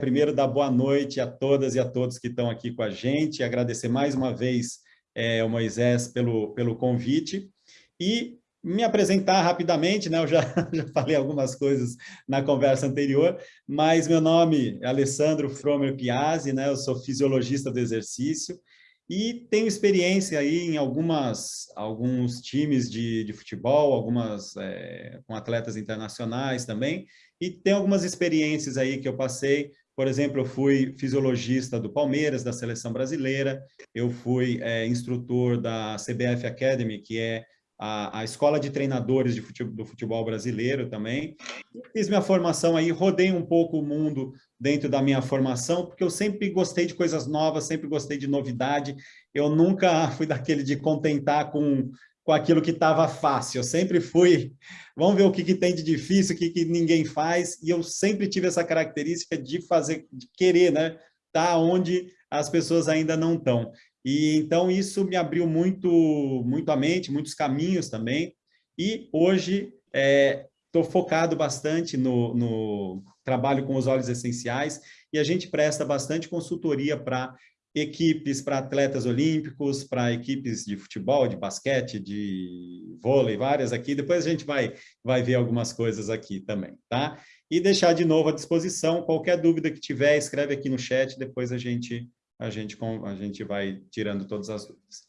primeiro dar boa noite a todas e a todos que estão aqui com a gente, agradecer mais uma vez é, o Moisés pelo, pelo convite e me apresentar rapidamente, né? eu já, já falei algumas coisas na conversa anterior, mas meu nome é Alessandro Fromer Piazzi, né? eu sou fisiologista do exercício e tenho experiência aí em algumas, alguns times de, de futebol, algumas é, com atletas internacionais também, e tem algumas experiências aí que eu passei por exemplo, eu fui fisiologista do Palmeiras, da seleção brasileira, eu fui é, instrutor da CBF Academy, que é a, a escola de treinadores de futebol, do futebol brasileiro também. Fiz minha formação aí, rodei um pouco o mundo dentro da minha formação, porque eu sempre gostei de coisas novas, sempre gostei de novidade. Eu nunca fui daquele de contentar com com aquilo que estava fácil. Eu sempre fui, vamos ver o que, que tem de difícil, o que, que ninguém faz, e eu sempre tive essa característica de fazer, de querer, né? Tá onde as pessoas ainda não estão. E então isso me abriu muito, muito a mente, muitos caminhos também. E hoje estou é, focado bastante no, no trabalho com os óleos essenciais e a gente presta bastante consultoria para equipes para atletas olímpicos, para equipes de futebol, de basquete, de vôlei, várias aqui. Depois a gente vai, vai ver algumas coisas aqui também, tá? E deixar de novo à disposição, qualquer dúvida que tiver, escreve aqui no chat, depois a gente, a gente, a gente vai tirando todas as dúvidas.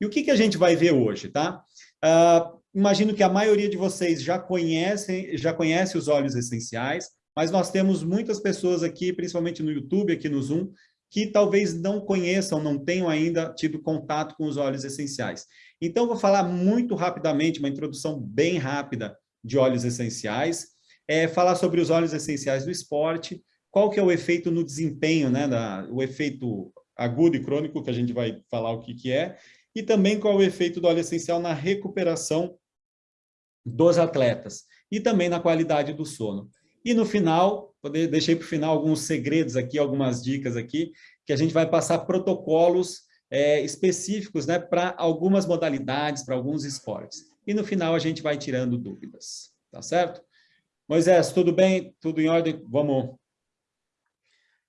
E o que, que a gente vai ver hoje, tá? Uh, imagino que a maioria de vocês já conhecem, já conhece os óleos essenciais, mas nós temos muitas pessoas aqui, principalmente no YouTube, aqui no Zoom, que talvez não conheçam, não tenham ainda tido contato com os óleos essenciais. Então, vou falar muito rapidamente, uma introdução bem rápida de óleos essenciais, é, falar sobre os óleos essenciais do esporte, qual que é o efeito no desempenho, né, da, o efeito agudo e crônico, que a gente vai falar o que, que é, e também qual é o efeito do óleo essencial na recuperação dos atletas, e também na qualidade do sono. E no final, deixei para o final alguns segredos aqui, algumas dicas aqui, que a gente vai passar protocolos é, específicos né, para algumas modalidades, para alguns esportes. E no final a gente vai tirando dúvidas, tá certo? Moisés, tudo bem? Tudo em ordem? Vamos.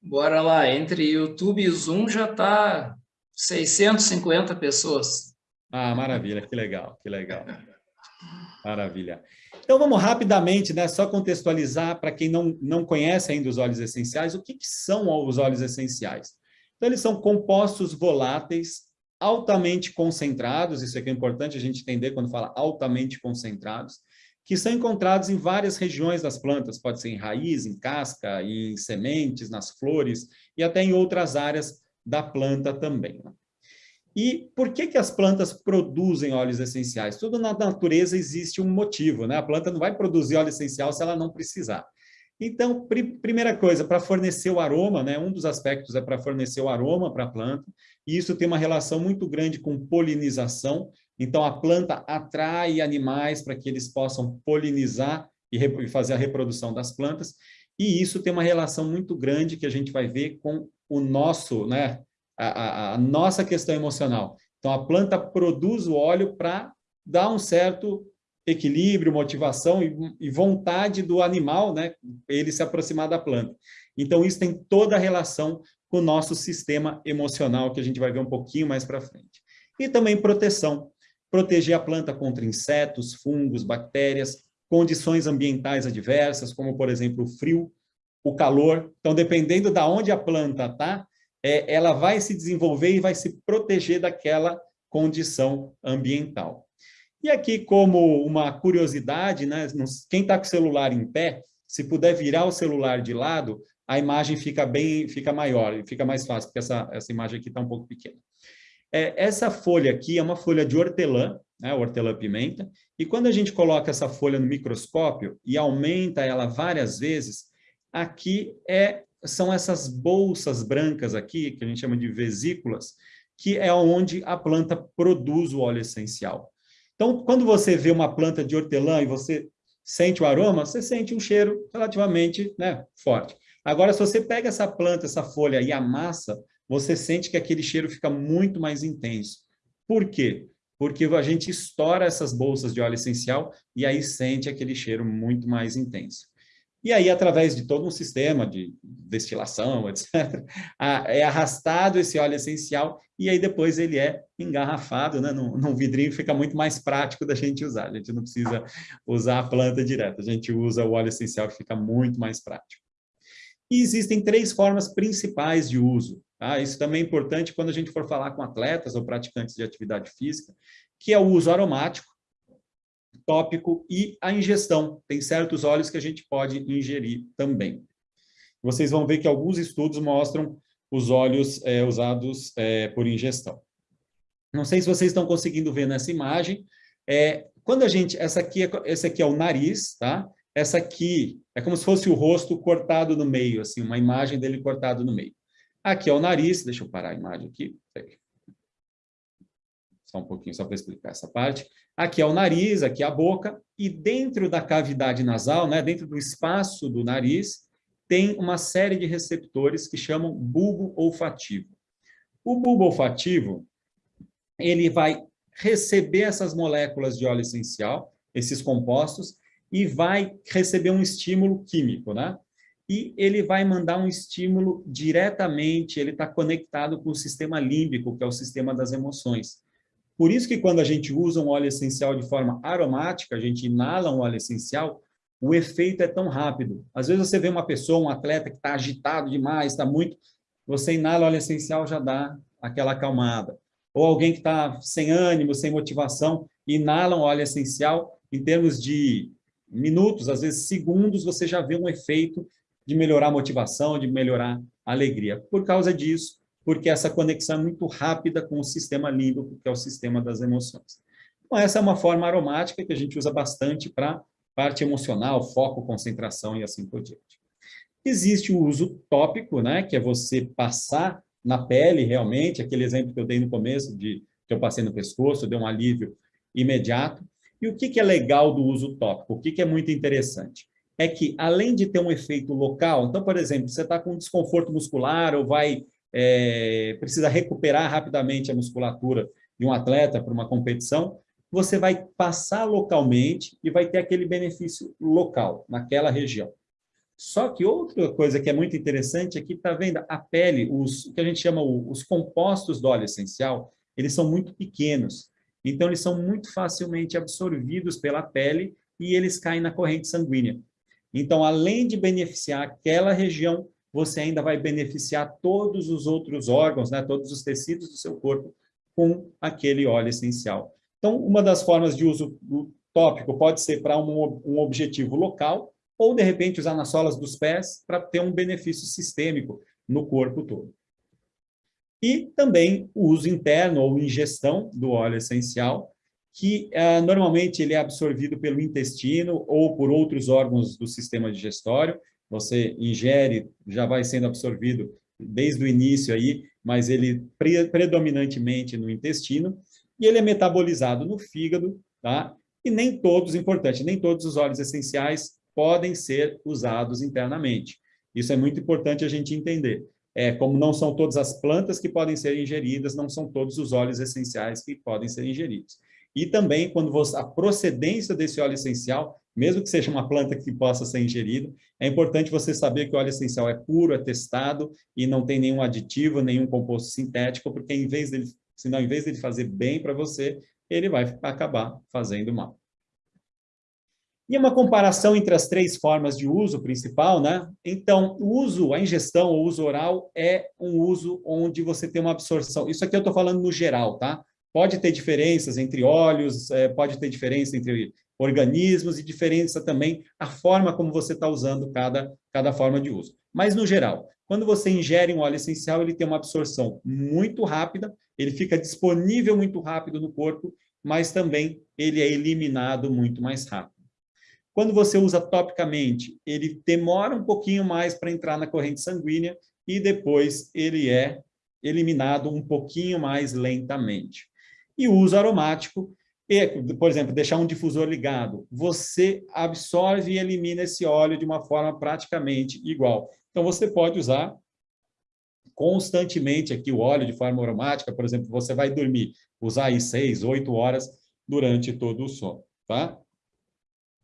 Bora lá, entre YouTube e Zoom já está 650 pessoas. Ah, maravilha, que legal, que legal. Maravilha. Então, vamos rapidamente, né, só contextualizar para quem não, não conhece ainda os óleos essenciais, o que, que são os óleos essenciais? Então, eles são compostos voláteis altamente concentrados, isso aqui é importante a gente entender quando fala altamente concentrados, que são encontrados em várias regiões das plantas, pode ser em raiz, em casca, em sementes, nas flores e até em outras áreas da planta também. Né? E por que, que as plantas produzem óleos essenciais? Tudo na natureza existe um motivo, né? A planta não vai produzir óleo essencial se ela não precisar. Então, pr primeira coisa, para fornecer o aroma, né? Um dos aspectos é para fornecer o aroma para a planta, e isso tem uma relação muito grande com polinização. Então, a planta atrai animais para que eles possam polinizar e fazer a reprodução das plantas, e isso tem uma relação muito grande que a gente vai ver com o nosso, né? A, a, nossa questão emocional. Então, a planta produz o óleo para dar um certo equilíbrio, motivação e, e, vontade do animal, né, ele se aproximar da planta. Então, isso tem toda a relação com o nosso sistema emocional, que a gente vai ver um pouquinho mais para frente. E também proteção. Proteger a planta contra insetos, fungos, bactérias, condições ambientais adversas, como, por exemplo, o frio, o calor. Então, dependendo da de onde a planta está, é, ela vai se desenvolver e vai se proteger daquela condição ambiental. E aqui, como uma curiosidade, né, quem está com o celular em pé, se puder virar o celular de lado, a imagem fica bem, fica maior, fica mais fácil, porque essa, essa imagem aqui está um pouco pequena. É, essa folha aqui é uma folha de hortelã, né, hortelã-pimenta, e quando a gente coloca essa folha no microscópio e aumenta ela várias vezes, aqui é são essas bolsas brancas aqui, que a gente chama de vesículas, que é onde a planta produz o óleo essencial. Então, quando você vê uma planta de hortelã e você sente o aroma, você sente um cheiro relativamente né, forte. Agora, se você pega essa planta, essa folha e amassa, você sente que aquele cheiro fica muito mais intenso. Por quê? Porque a gente estoura essas bolsas de óleo essencial e aí sente aquele cheiro muito mais intenso. E aí, através de todo um sistema de destilação, etc., é arrastado esse óleo essencial e aí depois ele é engarrafado né, num, num vidrinho, fica muito mais prático da gente usar. A gente não precisa usar a planta direta, a gente usa o óleo essencial que fica muito mais prático. E existem três formas principais de uso. Tá? Isso também é importante quando a gente for falar com atletas ou praticantes de atividade física, que é o uso aromático, tópico e a ingestão. Tem certos óleos que a gente pode ingerir também. Vocês vão ver que alguns estudos mostram os óleos é, usados é, por ingestão. Não sei se vocês estão conseguindo ver nessa imagem. É, quando a gente, essa aqui, é, esse aqui é o nariz, tá? Essa aqui é como se fosse o rosto cortado no meio, assim, uma imagem dele cortado no meio. Aqui é o nariz, deixa eu parar a imagem aqui. Só um pouquinho, só para explicar essa parte. Aqui é o nariz, aqui é a boca, e dentro da cavidade nasal, né, dentro do espaço do nariz, tem uma série de receptores que chamam bulbo olfativo. O bulbo olfativo, ele vai receber essas moléculas de óleo essencial, esses compostos, e vai receber um estímulo químico, né? E ele vai mandar um estímulo diretamente, ele está conectado com o sistema límbico, que é o sistema das emoções. Por isso que quando a gente usa um óleo essencial de forma aromática, a gente inala um óleo essencial, o efeito é tão rápido. Às vezes você vê uma pessoa, um atleta que está agitado demais, está muito... Você inala óleo essencial, já dá aquela acalmada. Ou alguém que está sem ânimo, sem motivação, inala um óleo essencial, em termos de minutos, às vezes segundos, você já vê um efeito de melhorar a motivação, de melhorar a alegria. Por causa disso, porque essa conexão é muito rápida com o sistema límbico, que é o sistema das emoções. Então, essa é uma forma aromática que a gente usa bastante para parte emocional, foco, concentração e assim por diante. Existe o uso tópico, né, que é você passar na pele realmente, aquele exemplo que eu dei no começo, de que eu passei no pescoço, deu um alívio imediato. E o que, que é legal do uso tópico? O que, que é muito interessante? É que, além de ter um efeito local, então, por exemplo, você está com desconforto muscular ou vai é, precisa recuperar rapidamente a musculatura de um atleta para uma competição, você vai passar localmente e vai ter aquele benefício local, naquela região. Só que outra coisa que é muito interessante aqui, está vendo? A pele, os, o que a gente chama os compostos do óleo essencial, eles são muito pequenos. Então, eles são muito facilmente absorvidos pela pele e eles caem na corrente sanguínea. Então, além de beneficiar aquela região, você ainda vai beneficiar todos os outros órgãos, né, todos os tecidos do seu corpo com aquele óleo essencial. Então, uma das formas de uso tópico pode ser para um, um objetivo local, ou, de repente, usar nas solas dos pés para ter um benefício sistêmico no corpo todo. E também o uso interno ou ingestão do óleo essencial, que uh, normalmente ele é absorvido pelo intestino ou por outros órgãos do sistema digestório, você ingere, já vai sendo absorvido desde o início aí, mas ele pre predominantemente no intestino, e ele é metabolizado no fígado, tá? E nem todos, importante, nem todos os óleos essenciais podem ser usados internamente. Isso é muito importante a gente entender. É, como não são todas as plantas que podem ser ingeridas, não são todos os óleos essenciais que podem ser ingeridos. E também, quando você, a procedência desse óleo essencial mesmo que seja uma planta que possa ser ingerida, é importante você saber que o óleo essencial é puro, é testado e não tem nenhum aditivo, nenhum composto sintético, porque em vez dele, senão, em vez dele fazer bem para você, ele vai acabar fazendo mal. E uma comparação entre as três formas de uso principal, né? Então, o uso, a ingestão, o uso oral, é um uso onde você tem uma absorção. Isso aqui eu estou falando no geral, tá? Pode ter diferenças entre óleos, é, pode ter diferença entre organismos e diferença também a forma como você está usando cada, cada forma de uso. Mas, no geral, quando você ingere um óleo essencial, ele tem uma absorção muito rápida, ele fica disponível muito rápido no corpo, mas também ele é eliminado muito mais rápido. Quando você usa topicamente, ele demora um pouquinho mais para entrar na corrente sanguínea e depois ele é eliminado um pouquinho mais lentamente. E uso aromático, e, por exemplo, deixar um difusor ligado, você absorve e elimina esse óleo de uma forma praticamente igual. Então, você pode usar constantemente aqui o óleo de forma aromática, por exemplo, você vai dormir, usar aí seis, oito horas durante todo o sono, tá?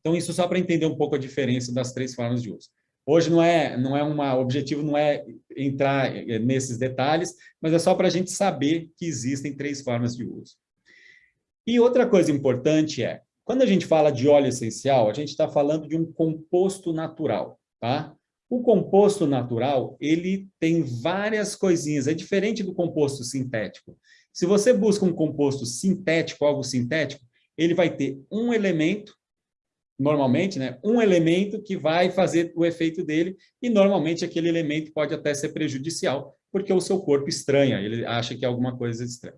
Então, isso só para entender um pouco a diferença das três formas de uso. Hoje não é, não é uma, o objetivo não é entrar eh, nesses detalhes, mas é só para a gente saber que existem três formas de uso. E outra coisa importante é, quando a gente fala de óleo essencial, a gente está falando de um composto natural, tá? O composto natural, ele tem várias coisinhas, é diferente do composto sintético. Se você busca um composto sintético, algo sintético, ele vai ter um elemento normalmente, né, um elemento que vai fazer o efeito dele, e normalmente aquele elemento pode até ser prejudicial, porque o seu corpo estranha, ele acha que é alguma coisa estranha.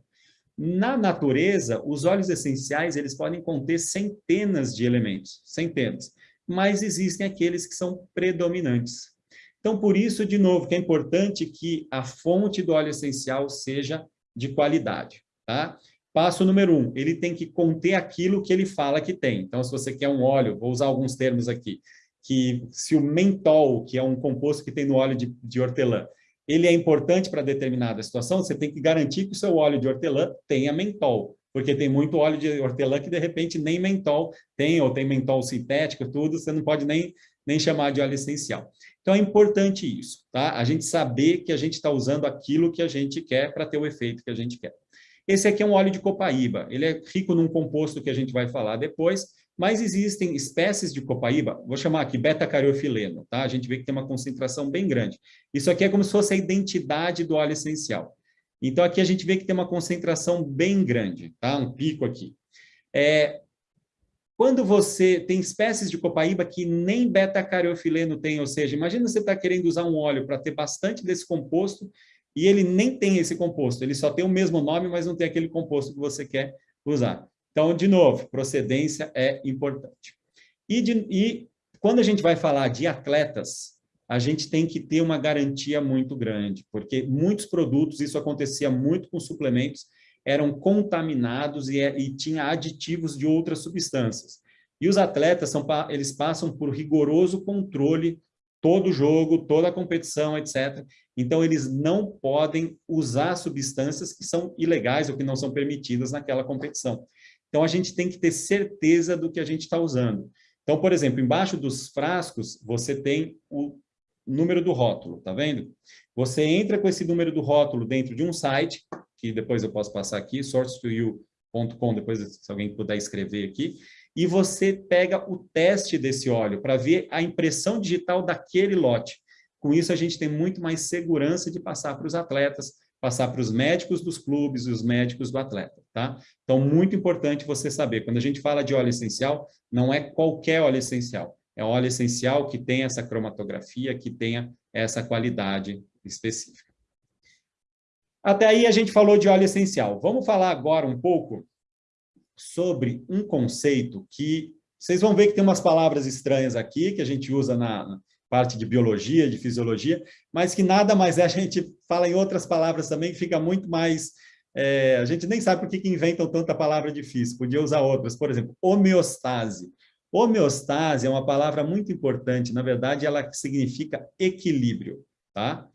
Na natureza, os óleos essenciais, eles podem conter centenas de elementos, centenas, mas existem aqueles que são predominantes. Então, por isso, de novo, que é importante que a fonte do óleo essencial seja de qualidade, tá? Passo número um, ele tem que conter aquilo que ele fala que tem. Então, se você quer um óleo, vou usar alguns termos aqui, que se o mentol, que é um composto que tem no óleo de, de hortelã, ele é importante para determinada situação, você tem que garantir que o seu óleo de hortelã tenha mentol, porque tem muito óleo de hortelã que, de repente, nem mentol tem, ou tem mentol sintético, tudo, você não pode nem, nem chamar de óleo essencial. Então, é importante isso, tá? A gente saber que a gente está usando aquilo que a gente quer para ter o efeito que a gente quer. Esse aqui é um óleo de copaíba, ele é rico num composto que a gente vai falar depois, mas existem espécies de copaíba, vou chamar aqui beta-cariofileno, tá? A gente vê que tem uma concentração bem grande. Isso aqui é como se fosse a identidade do óleo essencial. Então, aqui a gente vê que tem uma concentração bem grande, tá? Um pico aqui. É, quando você tem espécies de copaíba que nem beta-cariofileno tem, ou seja, imagina você está querendo usar um óleo para ter bastante desse composto e ele nem tem esse composto, ele só tem o mesmo nome, mas não tem aquele composto que você quer usar. Então, de novo, procedência é importante. E, de, e quando a gente vai falar de atletas, a gente tem que ter uma garantia muito grande, porque muitos produtos, isso acontecia muito com suplementos, eram contaminados e, é, e tinha aditivos de outras substâncias. E os atletas, são, eles passam por rigoroso controle todo jogo, toda competição, etc. Então, eles não podem usar substâncias que são ilegais ou que não são permitidas naquela competição. Então, a gente tem que ter certeza do que a gente está usando. Então, por exemplo, embaixo dos frascos, você tem o número do rótulo, tá vendo? Você entra com esse número do rótulo dentro de um site, que depois eu posso passar aqui, source2you.com, depois se alguém puder escrever aqui, e você pega o teste desse óleo para ver a impressão digital daquele lote. Com isso, a gente tem muito mais segurança de passar para os atletas, passar para os médicos dos clubes e os médicos do atleta, tá? Então, muito importante você saber, quando a gente fala de óleo essencial, não é qualquer óleo essencial, é óleo essencial que tenha essa cromatografia, que tenha essa qualidade específica. Até aí a gente falou de óleo essencial. Vamos falar agora um pouco sobre um conceito que vocês vão ver que tem umas palavras estranhas aqui, que a gente usa na parte de biologia, de fisiologia, mas que nada mais é, a gente fala em outras palavras também, que fica muito mais... É, a gente nem sabe por que, que inventam tanta palavra difícil, podia usar outras, por exemplo, homeostase. Homeostase é uma palavra muito importante, na verdade, ela significa equilíbrio, tá?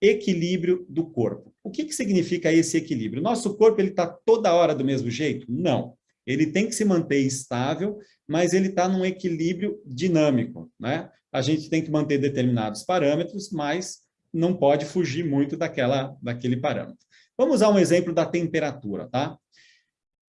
Equilíbrio do corpo. O que, que significa esse equilíbrio? Nosso corpo está toda hora do mesmo jeito? Não. Ele tem que se manter estável, mas ele está num equilíbrio dinâmico. Né? A gente tem que manter determinados parâmetros, mas não pode fugir muito daquela, daquele parâmetro. Vamos usar um exemplo da temperatura. Tá?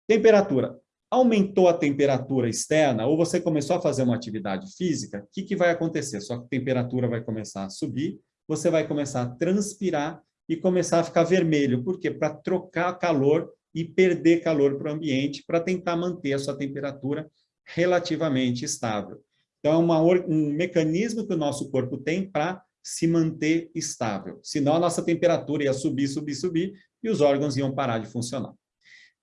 Temperatura. Aumentou a temperatura externa, ou você começou a fazer uma atividade física, o que, que vai acontecer? Sua temperatura vai começar a subir, você vai começar a transpirar e começar a ficar vermelho. Por quê? Para trocar calor e perder calor para o ambiente para tentar manter a sua temperatura relativamente estável. Então, é uma, um mecanismo que o nosso corpo tem para se manter estável. Senão, a nossa temperatura ia subir, subir, subir, e os órgãos iam parar de funcionar.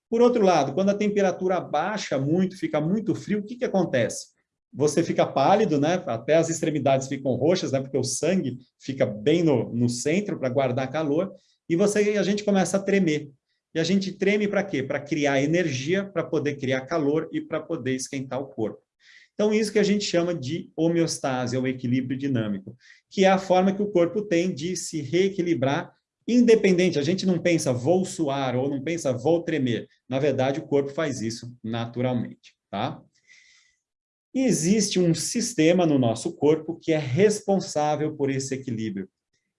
Por outro lado, quando a temperatura baixa muito, fica muito frio, o que, que acontece? Você fica pálido, né? até as extremidades ficam roxas, né? porque o sangue fica bem no, no centro para guardar calor, e você, a gente começa a tremer. E a gente treme para quê? Para criar energia, para poder criar calor e para poder esquentar o corpo. Então, isso que a gente chama de homeostase, ou equilíbrio dinâmico, que é a forma que o corpo tem de se reequilibrar independente. A gente não pensa vou suar ou não pensa vou tremer. Na verdade, o corpo faz isso naturalmente, tá? Existe um sistema no nosso corpo que é responsável por esse equilíbrio.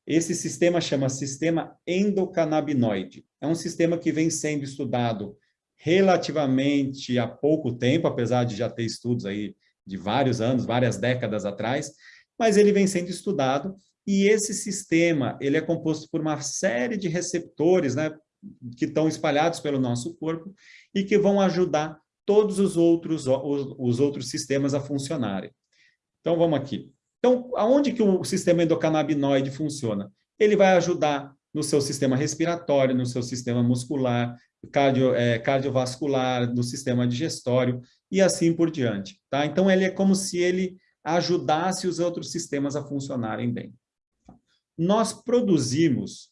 Esse sistema chama sistema endocannabinoide. É um sistema que vem sendo estudado relativamente há pouco tempo, apesar de já ter estudos aí de vários anos, várias décadas atrás, mas ele vem sendo estudado e esse sistema, ele é composto por uma série de receptores, né, que estão espalhados pelo nosso corpo e que vão ajudar todos os outros, os, os outros sistemas a funcionarem. Então, vamos aqui. Então, aonde que o sistema endocannabinoide funciona? Ele vai ajudar no seu sistema respiratório, no seu sistema muscular, cardio, é, cardiovascular, no sistema digestório e assim por diante. Tá? Então, ele é como se ele ajudasse os outros sistemas a funcionarem bem. Nós produzimos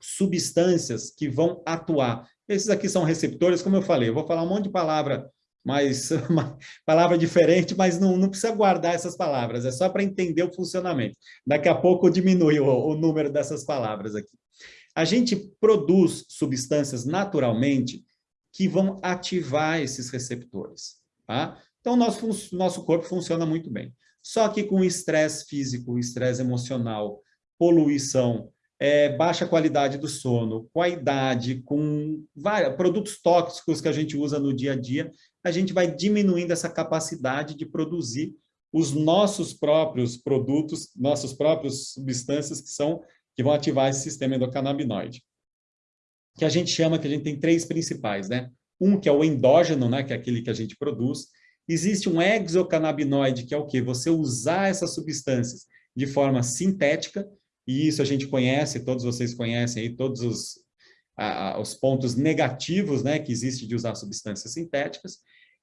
substâncias que vão atuar. Esses aqui são receptores, como eu falei, eu vou falar um monte de palavra uma palavra diferente, mas não, não precisa guardar essas palavras, é só para entender o funcionamento. Daqui a pouco diminui o, o número dessas palavras aqui. A gente produz substâncias naturalmente que vão ativar esses receptores, tá? Então, nosso, nosso corpo funciona muito bem. Só que com estresse físico, estresse emocional, poluição, é, baixa qualidade do sono, com a idade, com vários, produtos tóxicos que a gente usa no dia a dia, a gente vai diminuindo essa capacidade de produzir os nossos próprios produtos, nossas próprias substâncias que são que vão ativar esse sistema endocannabinoide. Que a gente chama, que a gente tem três principais, né? Um que é o endógeno, né, que é aquele que a gente produz. Existe um exocannabinoide, que é o quê? Você usar essas substâncias de forma sintética, e isso a gente conhece, todos vocês conhecem aí, todos os, os pontos negativos né, que existe de usar substâncias sintéticas,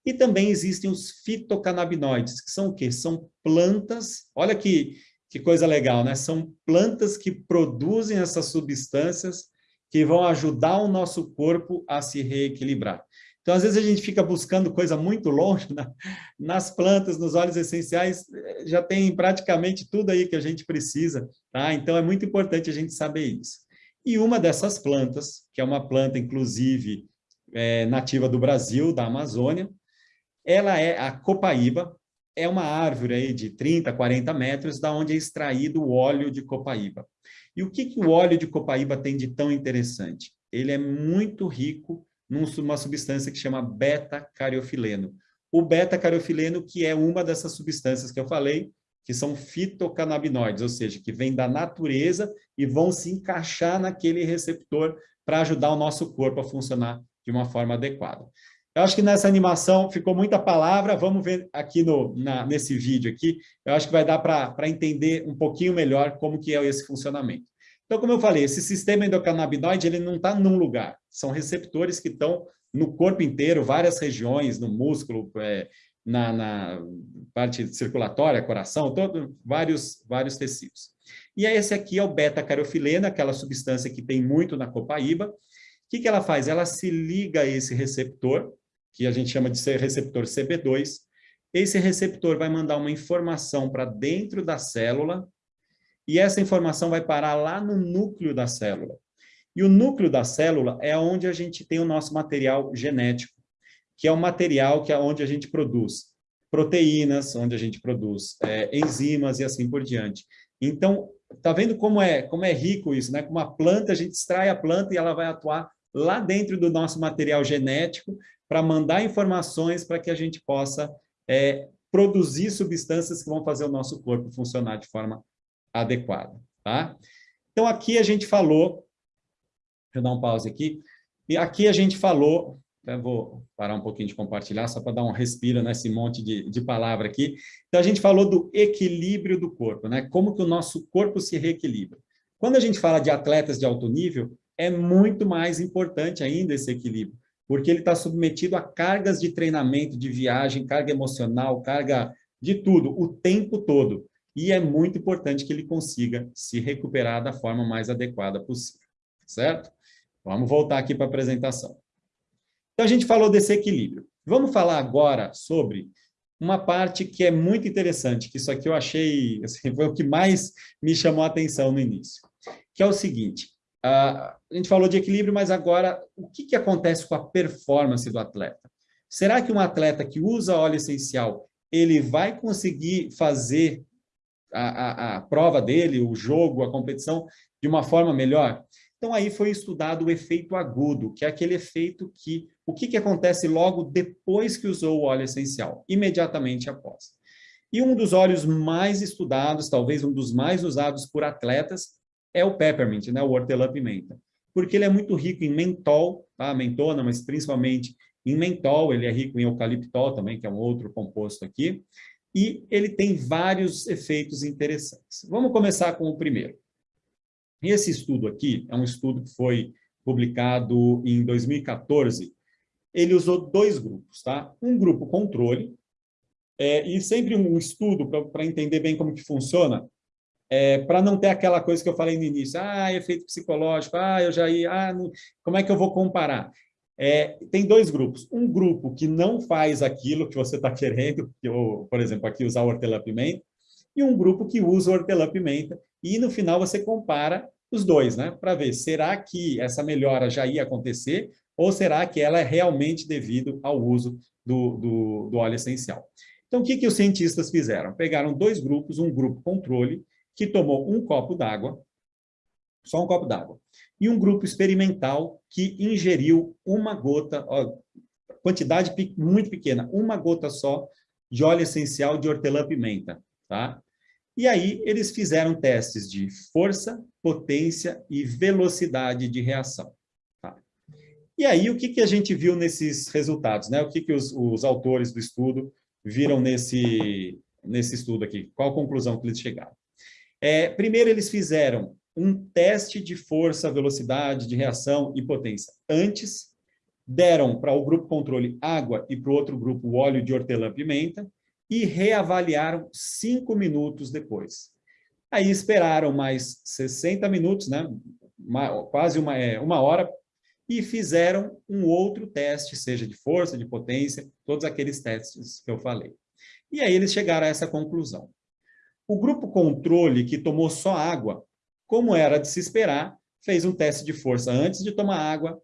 e também existem os fitocannabinoides, que são o quê? São plantas, olha que, que coisa legal, né? São plantas que produzem essas substâncias que vão ajudar o nosso corpo a se reequilibrar. Então, às vezes, a gente fica buscando coisa muito longe, né? nas plantas, nos óleos essenciais, eh, já tem praticamente tudo aí que a gente precisa, tá? Então, é muito importante a gente saber isso. E uma dessas plantas, que é uma planta, inclusive, é, nativa do Brasil, da Amazônia, ela é a copaíba, é uma árvore aí de 30, 40 metros, da onde é extraído o óleo de copaíba. E o que, que o óleo de copaíba tem de tão interessante? Ele é muito rico numa substância que chama beta-cariofileno. O beta-cariofileno, que é uma dessas substâncias que eu falei, que são fitocannabinoides, ou seja, que vêm da natureza e vão se encaixar naquele receptor para ajudar o nosso corpo a funcionar de uma forma adequada. Eu acho que nessa animação ficou muita palavra, vamos ver aqui no, na, nesse vídeo aqui, eu acho que vai dar para entender um pouquinho melhor como que é esse funcionamento. Então, como eu falei, esse sistema endocannabinoide, ele não está num lugar. São receptores que estão no corpo inteiro, várias regiões, no músculo, é, na, na, parte circulatória, coração, todo, vários, vários tecidos. E esse aqui é o beta-carofilena, aquela substância que tem muito na copaíba. O que, que ela faz? Ela se liga a esse receptor, que a gente chama de receptor CB2. Esse receptor vai mandar uma informação para dentro da célula, e essa informação vai parar lá no núcleo da célula. E o núcleo da célula é onde a gente tem o nosso material genético, que é o material que é onde a gente produz proteínas, onde a gente produz é, enzimas e assim por diante. Então, tá vendo como é, como é rico isso, né? Com uma planta, a gente extrai a planta e ela vai atuar lá dentro do nosso material genético para mandar informações para que a gente possa é, produzir substâncias que vão fazer o nosso corpo funcionar de forma adequada, tá? Então, aqui a gente falou, deixa eu dar um pause aqui, e aqui a gente falou, vou parar um pouquinho de compartilhar, só para dar um respiro nesse monte de, de palavra aqui. Então, a gente falou do equilíbrio do corpo, né? Como que o nosso corpo se reequilibra. Quando a gente fala de atletas de alto nível, é muito mais importante ainda esse equilíbrio, porque ele está submetido a cargas de treinamento, de viagem, carga emocional, carga de tudo, o tempo todo e é muito importante que ele consiga se recuperar da forma mais adequada possível, certo? Vamos voltar aqui para a apresentação. Então, a gente falou desse equilíbrio. Vamos falar agora sobre uma parte que é muito interessante, que isso aqui eu achei, assim, foi o que mais me chamou a atenção no início, que é o seguinte, a gente falou de equilíbrio, mas agora, o que, que acontece com a performance do atleta? Será que um atleta que usa óleo essencial, ele vai conseguir fazer a, a, a prova dele, o jogo, a competição, de uma forma melhor? Então, aí foi estudado o efeito agudo, que é aquele efeito que... O que, que acontece logo depois que usou o óleo essencial? Imediatamente após. E um dos óleos mais estudados, talvez um dos mais usados por atletas, é o peppermint, né? o hortelã-pimenta. Porque ele é muito rico em mentol, tá? mentona, mas principalmente em mentol, ele é rico em eucaliptol também, que é um outro composto aqui, e ele tem vários efeitos interessantes. Vamos começar com o primeiro. Esse estudo aqui é um estudo que foi publicado em 2014. Ele usou dois grupos, tá? Um grupo controle, é, e sempre um estudo para entender bem como que funciona, é, para não ter aquela coisa que eu falei no início, ah, efeito psicológico, ah, eu já ia, ah, não, como é que eu vou comparar? É, tem dois grupos. Um grupo que não faz aquilo que você está querendo, por exemplo, aqui usar hortelã-pimenta, e um grupo que usa hortelã-pimenta, e no final você compara os dois, né? Para ver, será que essa melhora já ia acontecer ou será que ela é realmente devido ao uso do, do, do óleo essencial? Então, o que, que os cientistas fizeram? Pegaram dois grupos, um grupo controle, que tomou um copo d'água, só um copo d'água, e um grupo experimental que ingeriu uma gota, ó, quantidade muito pequena, uma gota só de óleo essencial de hortelã-pimenta, tá? E aí eles fizeram testes de força, potência e velocidade de reação. Tá? E aí o que, que a gente viu nesses resultados? Né? O que, que os, os autores do estudo viram nesse, nesse estudo aqui? Qual a conclusão que eles chegaram? É, primeiro eles fizeram um teste de força, velocidade de reação e potência antes, deram para o grupo controle água e para o outro grupo óleo de hortelã-pimenta, e reavaliaram cinco minutos depois. Aí esperaram mais 60 minutos, né? Uma, quase uma, é, uma hora, e fizeram um outro teste, seja de força, de potência, todos aqueles testes que eu falei. E aí eles chegaram a essa conclusão. O grupo controle, que tomou só água, como era de se esperar, fez um teste de força antes de tomar água,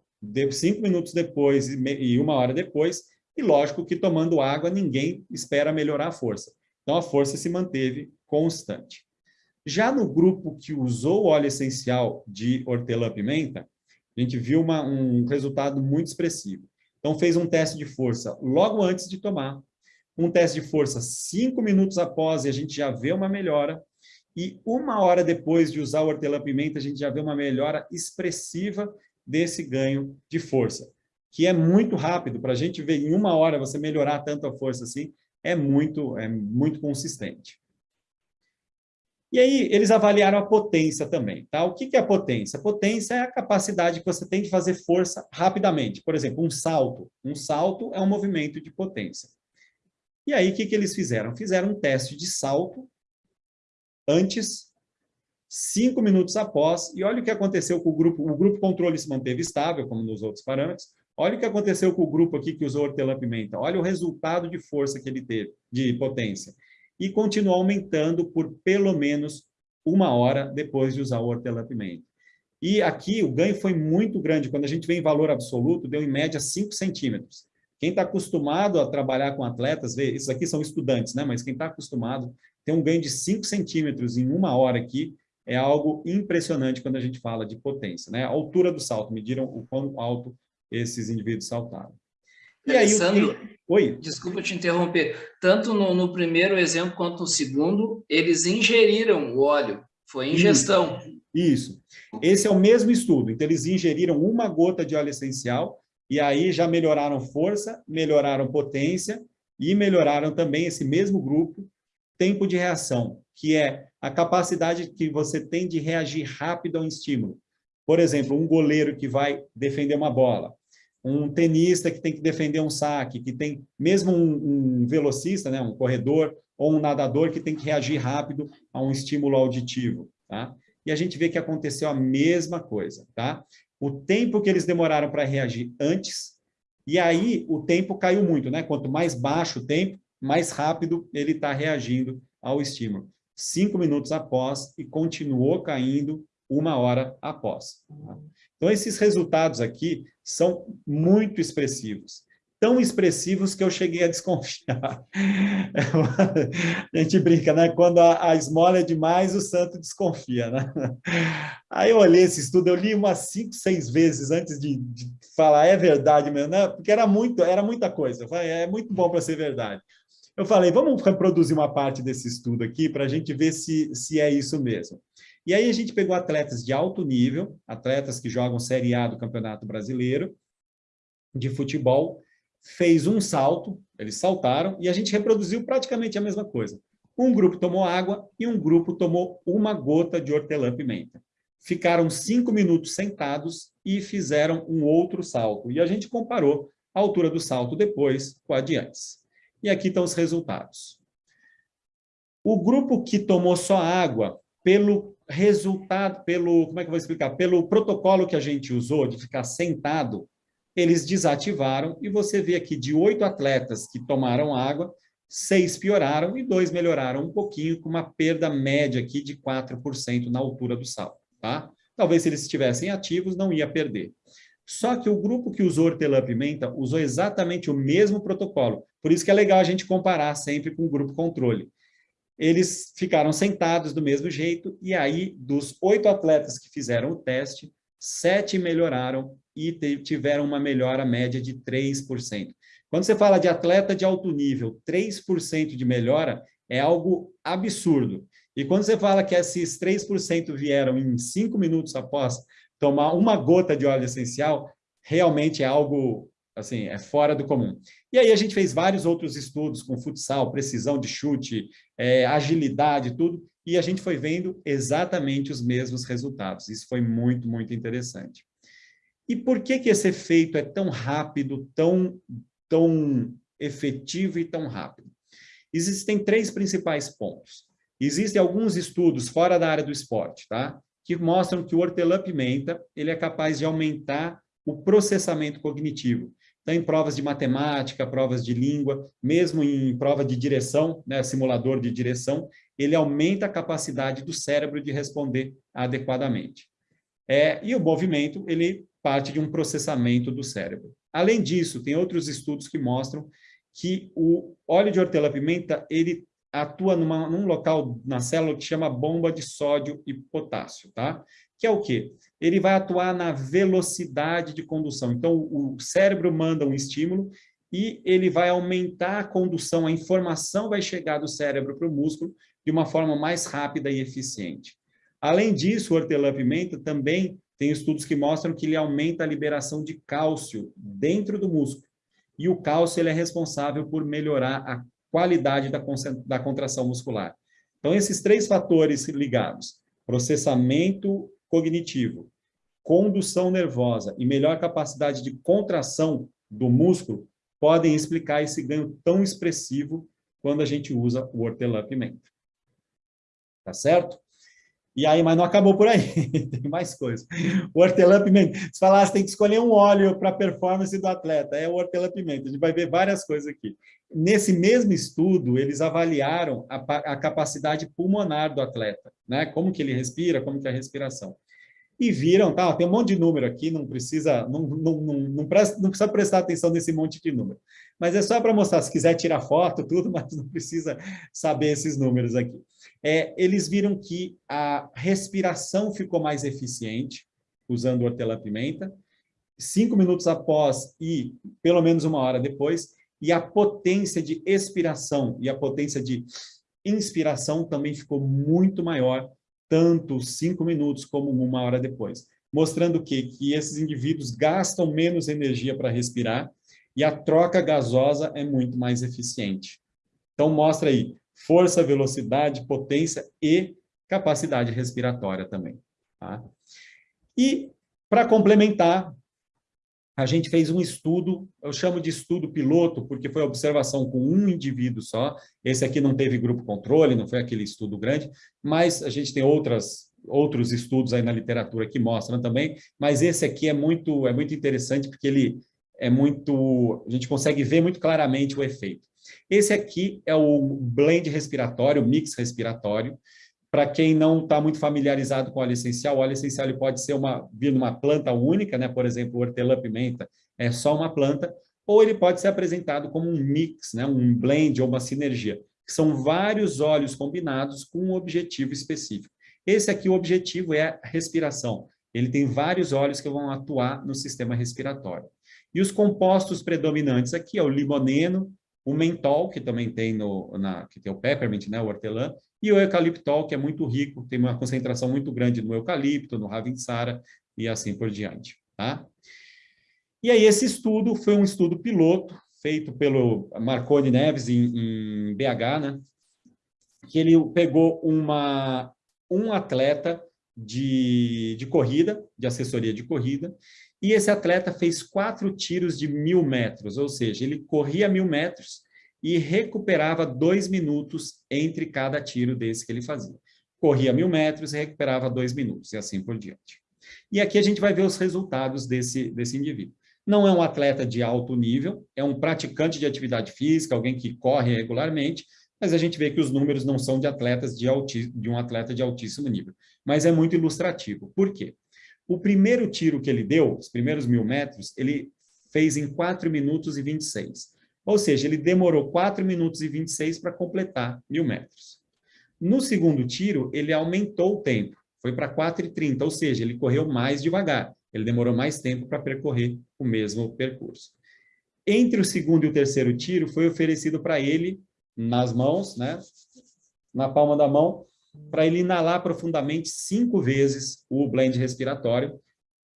cinco minutos depois e uma hora depois, e lógico que tomando água ninguém espera melhorar a força. Então a força se manteve constante. Já no grupo que usou óleo essencial de hortelã-pimenta, a gente viu uma, um resultado muito expressivo. Então fez um teste de força logo antes de tomar, um teste de força cinco minutos após e a gente já vê uma melhora, e uma hora depois de usar o hortelã-pimenta, a gente já vê uma melhora expressiva desse ganho de força que é muito rápido, para a gente ver em uma hora você melhorar tanto a força assim, é muito, é muito consistente. E aí, eles avaliaram a potência também, tá? O que, que é a potência? A potência é a capacidade que você tem de fazer força rapidamente. Por exemplo, um salto. Um salto é um movimento de potência. E aí, o que, que eles fizeram? Fizeram um teste de salto antes, cinco minutos após, e olha o que aconteceu com o grupo. O grupo controle se manteve estável, como nos outros parâmetros, Olha o que aconteceu com o grupo aqui que usou hortelã-pimenta. Olha o resultado de força que ele teve, de potência. E continuou aumentando por pelo menos uma hora depois de usar o hortelã-pimenta. E aqui o ganho foi muito grande. Quando a gente vê em valor absoluto, deu em média 5 centímetros. Quem está acostumado a trabalhar com atletas, vê, esses aqui são estudantes, né? mas quem está acostumado tem um ganho de 5 centímetros em uma hora aqui, é algo impressionante quando a gente fala de potência. Né? A altura do salto, mediram o quão alto esses indivíduos saltaram. E aí, Oi? desculpa te interromper, tanto no, no, primeiro exemplo quanto no segundo, eles ingeriram o óleo, foi ingestão. Isso, isso. esse é o mesmo estudo, então eles ingeriram uma gota de óleo essencial, e aí já melhoraram força, melhoraram potência, e melhoraram também esse mesmo grupo, tempo de reação, que é a capacidade que você tem de reagir rápido a um estímulo. Por exemplo, um goleiro que vai defender uma bola, um tenista que tem que defender um saque, que tem mesmo um, um, velocista, né, um corredor ou um nadador que tem que reagir rápido a um estímulo auditivo, tá? E a gente vê que aconteceu a mesma coisa, tá? O tempo que eles demoraram para reagir antes, e aí o tempo caiu muito, né? Quanto mais baixo o tempo, mais rápido ele está reagindo ao estímulo. Cinco minutos após e continuou caindo uma hora após. Tá? Então, esses resultados aqui são muito expressivos. Tão expressivos que eu cheguei a desconfiar. a gente brinca, né? Quando a, a esmola é demais, o santo desconfia, né? Aí eu olhei esse estudo, eu li umas cinco, seis vezes antes de, de falar, é verdade mesmo, né? Porque era, muito, era muita coisa. Falei, é muito bom para ser verdade. Eu falei, vamos reproduzir uma parte desse estudo aqui para a gente ver se, se é isso mesmo. E aí a gente pegou atletas de alto nível, atletas que jogam Série A do Campeonato Brasileiro, de futebol, fez um salto, eles saltaram, e a gente reproduziu praticamente a mesma coisa. Um grupo tomou água e um grupo tomou uma gota de hortelã-pimenta. Ficaram cinco minutos sentados e fizeram um outro salto. E a gente comparou a altura do salto depois com a de antes. E aqui estão os resultados. O grupo que tomou só água, pelo resultado, pelo, como é que eu vou explicar? Pelo protocolo que a gente usou de ficar sentado, eles desativaram e você vê aqui de oito atletas que tomaram água, seis pioraram e dois melhoraram um pouquinho, com uma perda média aqui de 4% na altura do salto, tá? Talvez se eles estivessem ativos, não ia perder. Só que o grupo que usou hortelã-pimenta usou exatamente o mesmo protocolo. Por isso que é legal a gente comparar sempre com o grupo controle. Eles ficaram sentados do mesmo jeito, e aí, dos oito atletas que fizeram o teste, sete melhoraram e tiveram uma melhora média de 3%. Quando você fala de atleta de alto nível, 3% de melhora é algo absurdo. E quando você fala que esses 3% vieram em 5 minutos após tomar uma gota de óleo essencial, realmente é algo, assim, é fora do comum. E aí a gente fez vários outros estudos com futsal, precisão de chute, é, agilidade, tudo, e a gente foi vendo exatamente os mesmos resultados. Isso foi muito, muito interessante. E por que, que esse efeito é tão rápido, tão, tão efetivo e tão rápido? Existem três principais pontos. Existem alguns estudos fora da área do esporte, tá? que mostram que o hortelã-pimenta ele é capaz de aumentar o processamento cognitivo. Então, em provas de matemática, provas de língua, mesmo em prova de direção, né, simulador de direção, ele aumenta a capacidade do cérebro de responder adequadamente. É, e o movimento, ele parte de um processamento do cérebro. Além disso, tem outros estudos que mostram que o óleo de hortelã-pimenta, ele atua numa, num local na célula que chama bomba de sódio e potássio, tá? Que é o quê? Ele vai atuar na velocidade de condução. Então, o cérebro manda um estímulo e ele vai aumentar a condução, a informação vai chegar do cérebro para o músculo de uma forma mais rápida e eficiente. Além disso, o hortelã-pimenta também tem estudos que mostram que ele aumenta a liberação de cálcio dentro do músculo. E o cálcio ele é responsável por melhorar a qualidade da, da contração muscular. Então, esses três fatores ligados, processamento cognitivo, condução nervosa e melhor capacidade de contração do músculo, podem explicar esse ganho tão expressivo quando a gente usa o hortelã-pimenta. Tá certo? E aí, mas não acabou por aí, tem mais coisa. O hortelã-pimenta, se falasse, tem que escolher um óleo para a performance do atleta, é o hortelã-pimenta, a gente vai ver várias coisas aqui. Nesse mesmo estudo, eles avaliaram a, a, capacidade pulmonar do atleta, né? como que ele respira, como que é a respiração. E viram, tá, tem um monte de número aqui, não precisa, não, não, não, não, presta, não precisa prestar atenção nesse monte de número. Mas é só para mostrar, se quiser tirar foto, tudo, mas não precisa saber esses números aqui é, eles viram que a respiração ficou mais eficiente usando hortelã-pimenta, cinco minutos após e pelo menos uma hora depois, e a potência de expiração e a potência de inspiração também ficou muito maior, tanto cinco minutos como uma hora depois, mostrando que, que esses indivíduos gastam menos energia para respirar e a troca gasosa é muito mais eficiente. Então, mostra aí, força, velocidade, potência e capacidade respiratória também. Tá? E, para complementar, a gente fez um estudo, eu chamo de estudo piloto, porque foi observação com um indivíduo só, esse aqui não teve grupo controle, não foi aquele estudo grande, mas a gente tem outras, outros estudos aí na literatura que mostram também, mas esse aqui é muito, é muito interessante, porque ele é muito, a gente consegue ver muito claramente o efeito. Esse aqui é o blend respiratório, o mix respiratório. Para quem não está muito familiarizado com óleo essencial, óleo essencial ele pode ser uma, vir numa planta única, né? por exemplo, hortelã-pimenta é só uma planta, ou ele pode ser apresentado como um mix, né, um blend ou uma sinergia, que são vários óleos combinados com um objetivo específico. Esse aqui, o objetivo é a respiração. Ele tem vários óleos que vão atuar no sistema respiratório. E os compostos predominantes aqui é o limoneno, o mentol, que também tem no, na, que tem o peppermint, né, o hortelã, e o eucaliptol, que é muito rico, tem uma concentração muito grande no eucalipto, no ravintsara e assim por diante. Tá? E aí esse estudo foi um estudo piloto, feito pelo Marconi Neves em, em BH, né? que ele pegou uma, um atleta de, de corrida, de assessoria de corrida, e esse atleta fez quatro tiros de mil metros, ou seja, ele corria mil metros e recuperava dois minutos entre cada tiro desse que ele fazia. Corria mil metros e recuperava dois minutos, e assim por diante. E aqui a gente vai ver os resultados desse, desse indivíduo. Não é um atleta de alto nível, é um praticante de atividade física, alguém que corre regularmente, mas a gente vê que os números não são de atletas de, alti, de um atleta de altíssimo nível. Mas é muito ilustrativo. Por quê? O primeiro tiro que ele deu, os primeiros mil metros, ele fez em 4 minutos e 26. Ou seja, ele demorou 4 minutos e 26 para completar mil metros. No segundo tiro, ele aumentou o tempo, foi para 4 e 30, ou seja, ele correu mais devagar. Ele demorou mais tempo para percorrer o mesmo percurso. Entre o segundo e o terceiro tiro, foi oferecido para ele, nas mãos, né, na palma da mão, para ele inalar profundamente cinco vezes o blend respiratório,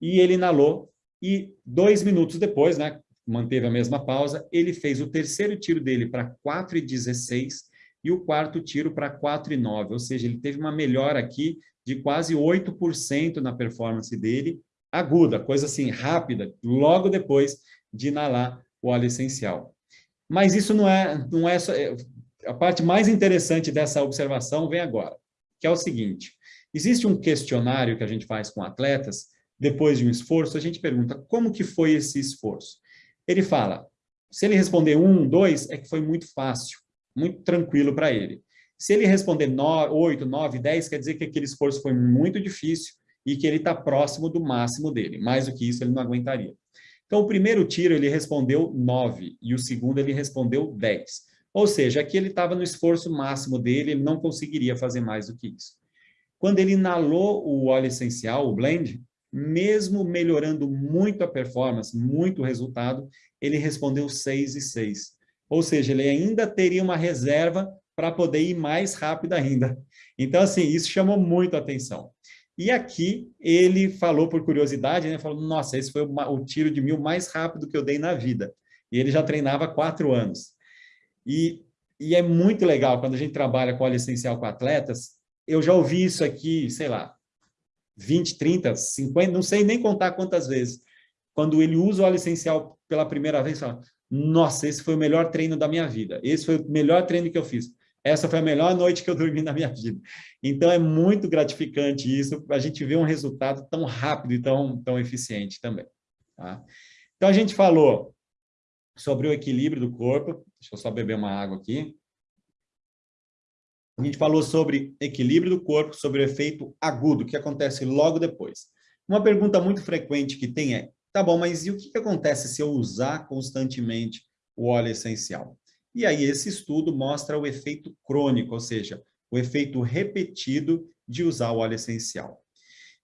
e ele inalou, e dois minutos depois, né, manteve a mesma pausa, ele fez o terceiro tiro dele para 4,16 e o quarto tiro para 4,9, ou seja, ele teve uma melhora aqui de quase 8% na performance dele, aguda, coisa assim, rápida, logo depois de inalar o óleo essencial. Mas isso não é, não é só, é, a parte mais interessante dessa observação vem agora, que é o seguinte, existe um questionário que a gente faz com atletas, depois de um esforço, a gente pergunta como que foi esse esforço. Ele fala, se ele responder um, dois, é que foi muito fácil, muito tranquilo para ele. Se ele responder oito, nove, dez, quer dizer que aquele esforço foi muito difícil e que ele está próximo do máximo dele. Mais do que isso, ele não aguentaria. Então, o primeiro tiro ele respondeu 9 e o segundo ele respondeu 10. Ou seja, aqui ele estava no esforço máximo dele, ele não conseguiria fazer mais do que isso. Quando ele inalou o óleo essencial, o blend, mesmo melhorando muito a performance, muito o resultado, ele respondeu 6 e 6. Ou seja, ele ainda teria uma reserva para poder ir mais rápido ainda. Então, assim, isso chamou muito a atenção. E aqui ele falou por curiosidade, né? Falou, nossa, esse foi o, tiro de mil mais rápido que eu dei na vida. E ele já treinava há quatro anos. E, e é muito legal quando a gente trabalha com óleo essencial com atletas. Eu já ouvi isso aqui, sei lá, 20, 30, 50, não sei nem contar quantas vezes. Quando ele usa o óleo essencial pela primeira vez, fala, nossa, esse foi o melhor treino da minha vida. Esse foi o melhor treino que eu fiz. Essa foi a melhor noite que eu dormi na minha vida. Então, é muito gratificante isso, a gente vê um resultado tão rápido e tão, tão eficiente também. Tá? Então, a gente falou sobre o equilíbrio do corpo. Deixa eu só beber uma água aqui. A gente falou sobre equilíbrio do corpo, sobre o efeito agudo, que acontece logo depois. Uma pergunta muito frequente que tem é, tá bom, mas e o que acontece se eu usar constantemente o óleo essencial? E aí esse estudo mostra o efeito crônico, ou seja, o efeito repetido de usar o óleo essencial.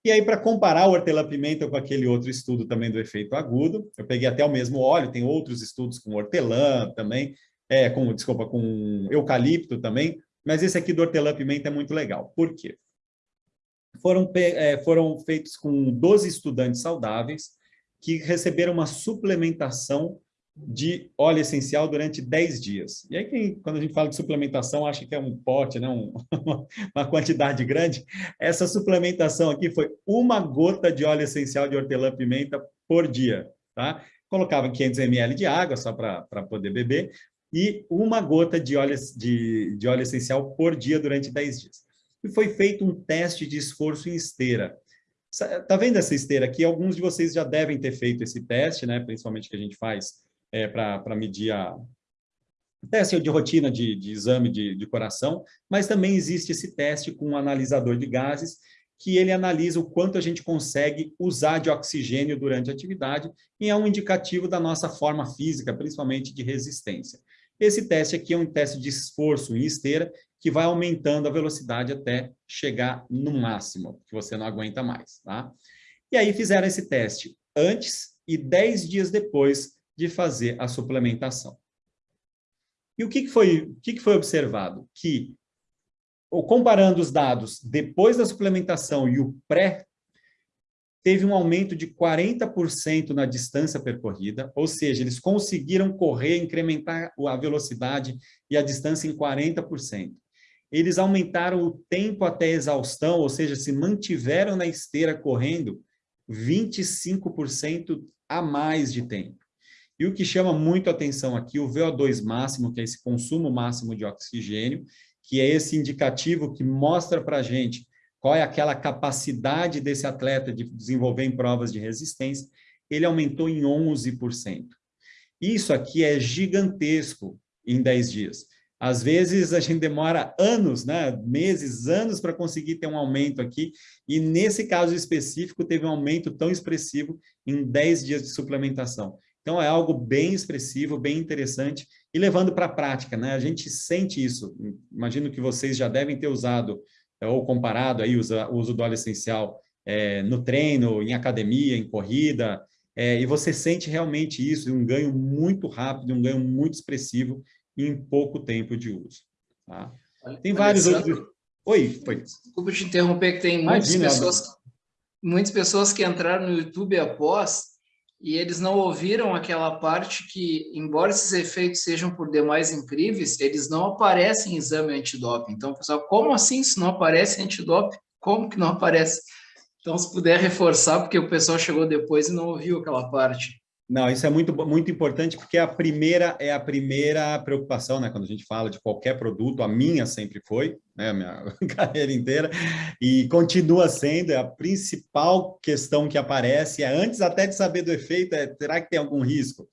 E aí, para comparar o hortelã-pimenta com aquele outro estudo também do efeito agudo, eu peguei até o mesmo óleo, tem outros estudos com hortelã também, é, com, desculpa, com eucalipto também, mas esse aqui do hortelã-pimenta é muito legal. Por quê? Foram, é, foram feitos com 12 estudantes saudáveis que receberam uma suplementação de óleo essencial durante 10 dias. E aí, quem, quando a gente fala de suplementação, acha que é um pote, né? Um, uma quantidade grande. Essa suplementação aqui foi uma gota de óleo essencial de hortelã-pimenta por dia. Tá? Colocava 500 ml de água, só para poder beber, e uma gota de óleo, de, de óleo essencial por dia durante 10 dias. E foi feito um teste de esforço em esteira. Está vendo essa esteira aqui? Alguns de vocês já devem ter feito esse teste, né? principalmente que a gente faz é, para medir a teste de rotina de, de exame de, de, coração, mas também existe esse teste com um analisador de gases, que ele analisa o quanto a gente consegue usar de oxigênio durante a atividade e é um indicativo da nossa forma física, principalmente de resistência. Esse teste aqui é um teste de esforço em esteira, que vai aumentando a velocidade até chegar no máximo, que você não aguenta mais, tá? E aí fizeram esse teste antes e 10 dias depois de fazer a suplementação. E o que, foi, o que foi observado? Que comparando os dados depois da suplementação e o pré, teve um aumento de 40% na distância percorrida, ou seja, eles conseguiram correr, incrementar a velocidade e a distância em 40%. Eles aumentaram o tempo até exaustão, ou seja, se mantiveram na esteira correndo 25% a mais de tempo. E o que chama muito atenção aqui, o VO2 máximo, que é esse consumo máximo de oxigênio, que é esse indicativo que mostra para a gente qual é aquela capacidade desse atleta de desenvolver em provas de resistência, ele aumentou em 11%. Isso aqui é gigantesco em 10 dias. Às vezes a gente demora anos, né, meses, anos para conseguir ter um aumento aqui, e nesse caso específico teve um aumento tão expressivo em 10 dias de suplementação. Então é algo bem expressivo, bem interessante, e levando para a prática, né? A gente sente isso. Imagino que vocês já devem ter usado ou comparado aí o uso do óleo essencial é, no treino, em academia, em corrida, é, e você sente realmente isso, um ganho muito rápido, um ganho muito expressivo em pouco tempo de uso. Tá? Tem vários outros... Oi, foi. Desculpa te interromper, que tem muitas Imagina, pessoas, muitas pessoas que entraram no YouTube após e eles não ouviram aquela parte que, embora esses efeitos sejam por demais incríveis, eles não aparecem em exame antidoping. Então, pessoal, como assim se não aparece antidoping? Como que não aparece? Então, se puder reforçar, porque o pessoal chegou depois e não ouviu aquela parte. Não, isso é muito, muito importante, porque a primeira é a primeira preocupação, né? Quando a gente fala de qualquer produto, a minha sempre foi, né? A minha carreira inteira, e continua sendo, é a principal questão que aparece, é antes até de saber do efeito, é, será que tem algum risco?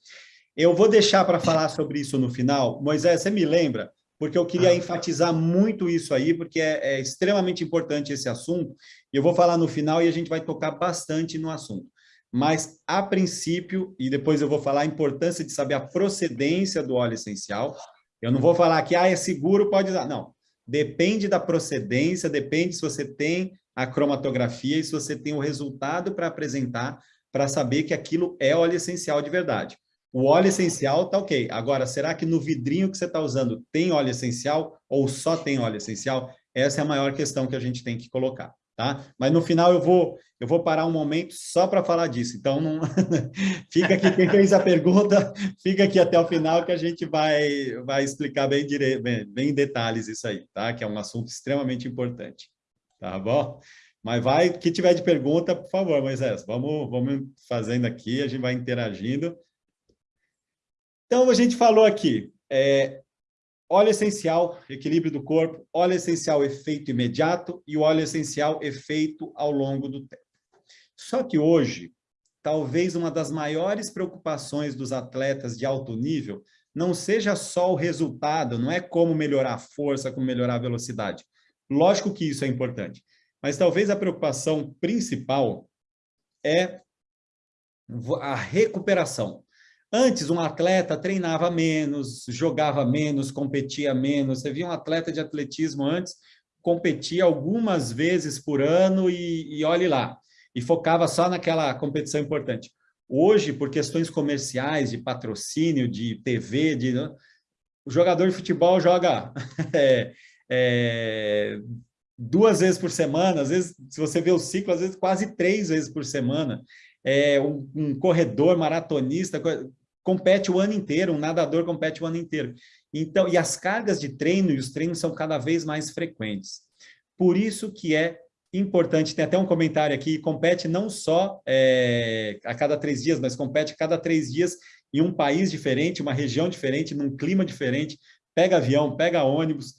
Eu vou deixar para falar sobre isso no final. Moisés, você me lembra? Porque eu queria ah. enfatizar muito isso aí, porque é, é extremamente importante esse assunto, e eu vou falar no final e a gente vai tocar bastante no assunto mas a princípio, e depois eu vou falar a importância de saber a procedência do óleo essencial, eu não vou falar que ah, é seguro, pode usar. Não, depende da procedência, depende se você tem a cromatografia e se você tem o resultado para apresentar, para saber que aquilo é óleo essencial de verdade. O óleo essencial está ok. Agora, será que no vidrinho que você está usando tem óleo essencial ou só tem óleo essencial? Essa é a maior questão que a gente tem que colocar tá? Mas no final eu vou, eu vou parar um momento só para falar disso. Então, não... fica aqui, quem fez a pergunta, fica aqui até o final que a gente vai, vai explicar bem, dire... bem, bem em detalhes isso aí, tá? Que é um assunto extremamente importante, tá bom? Mas vai, que tiver de pergunta, por favor, Moisés, vamos, vamos fazendo aqui, a gente vai interagindo. Então, a gente falou aqui, é, óleo essencial, equilíbrio do corpo, óleo essencial, efeito imediato e o óleo essencial, efeito ao longo do tempo. Só que hoje, talvez uma das maiores preocupações dos atletas de alto nível não seja só o resultado, não é como melhorar a força, como melhorar a velocidade. Lógico que isso é importante, mas talvez a preocupação principal é a recuperação. Antes, um atleta treinava menos, jogava menos, competia menos. Você via um atleta de atletismo antes, competia algumas vezes por ano e, e olhe lá, e focava só naquela competição importante. Hoje, por questões comerciais, de patrocínio, de TV, de, né, o jogador de futebol joga é, é, duas vezes por semana, às vezes, se você vê o ciclo, às vezes quase três vezes por semana. É, um, um corredor, maratonista, compete o ano inteiro, um nadador compete o ano inteiro. Então, e as cargas de treino e os treinos são cada vez mais frequentes. Por isso que é importante, tem até um comentário aqui, compete não só é, a cada três dias, mas compete cada três dias em um país diferente, uma região diferente, num clima diferente, pega avião, pega ônibus.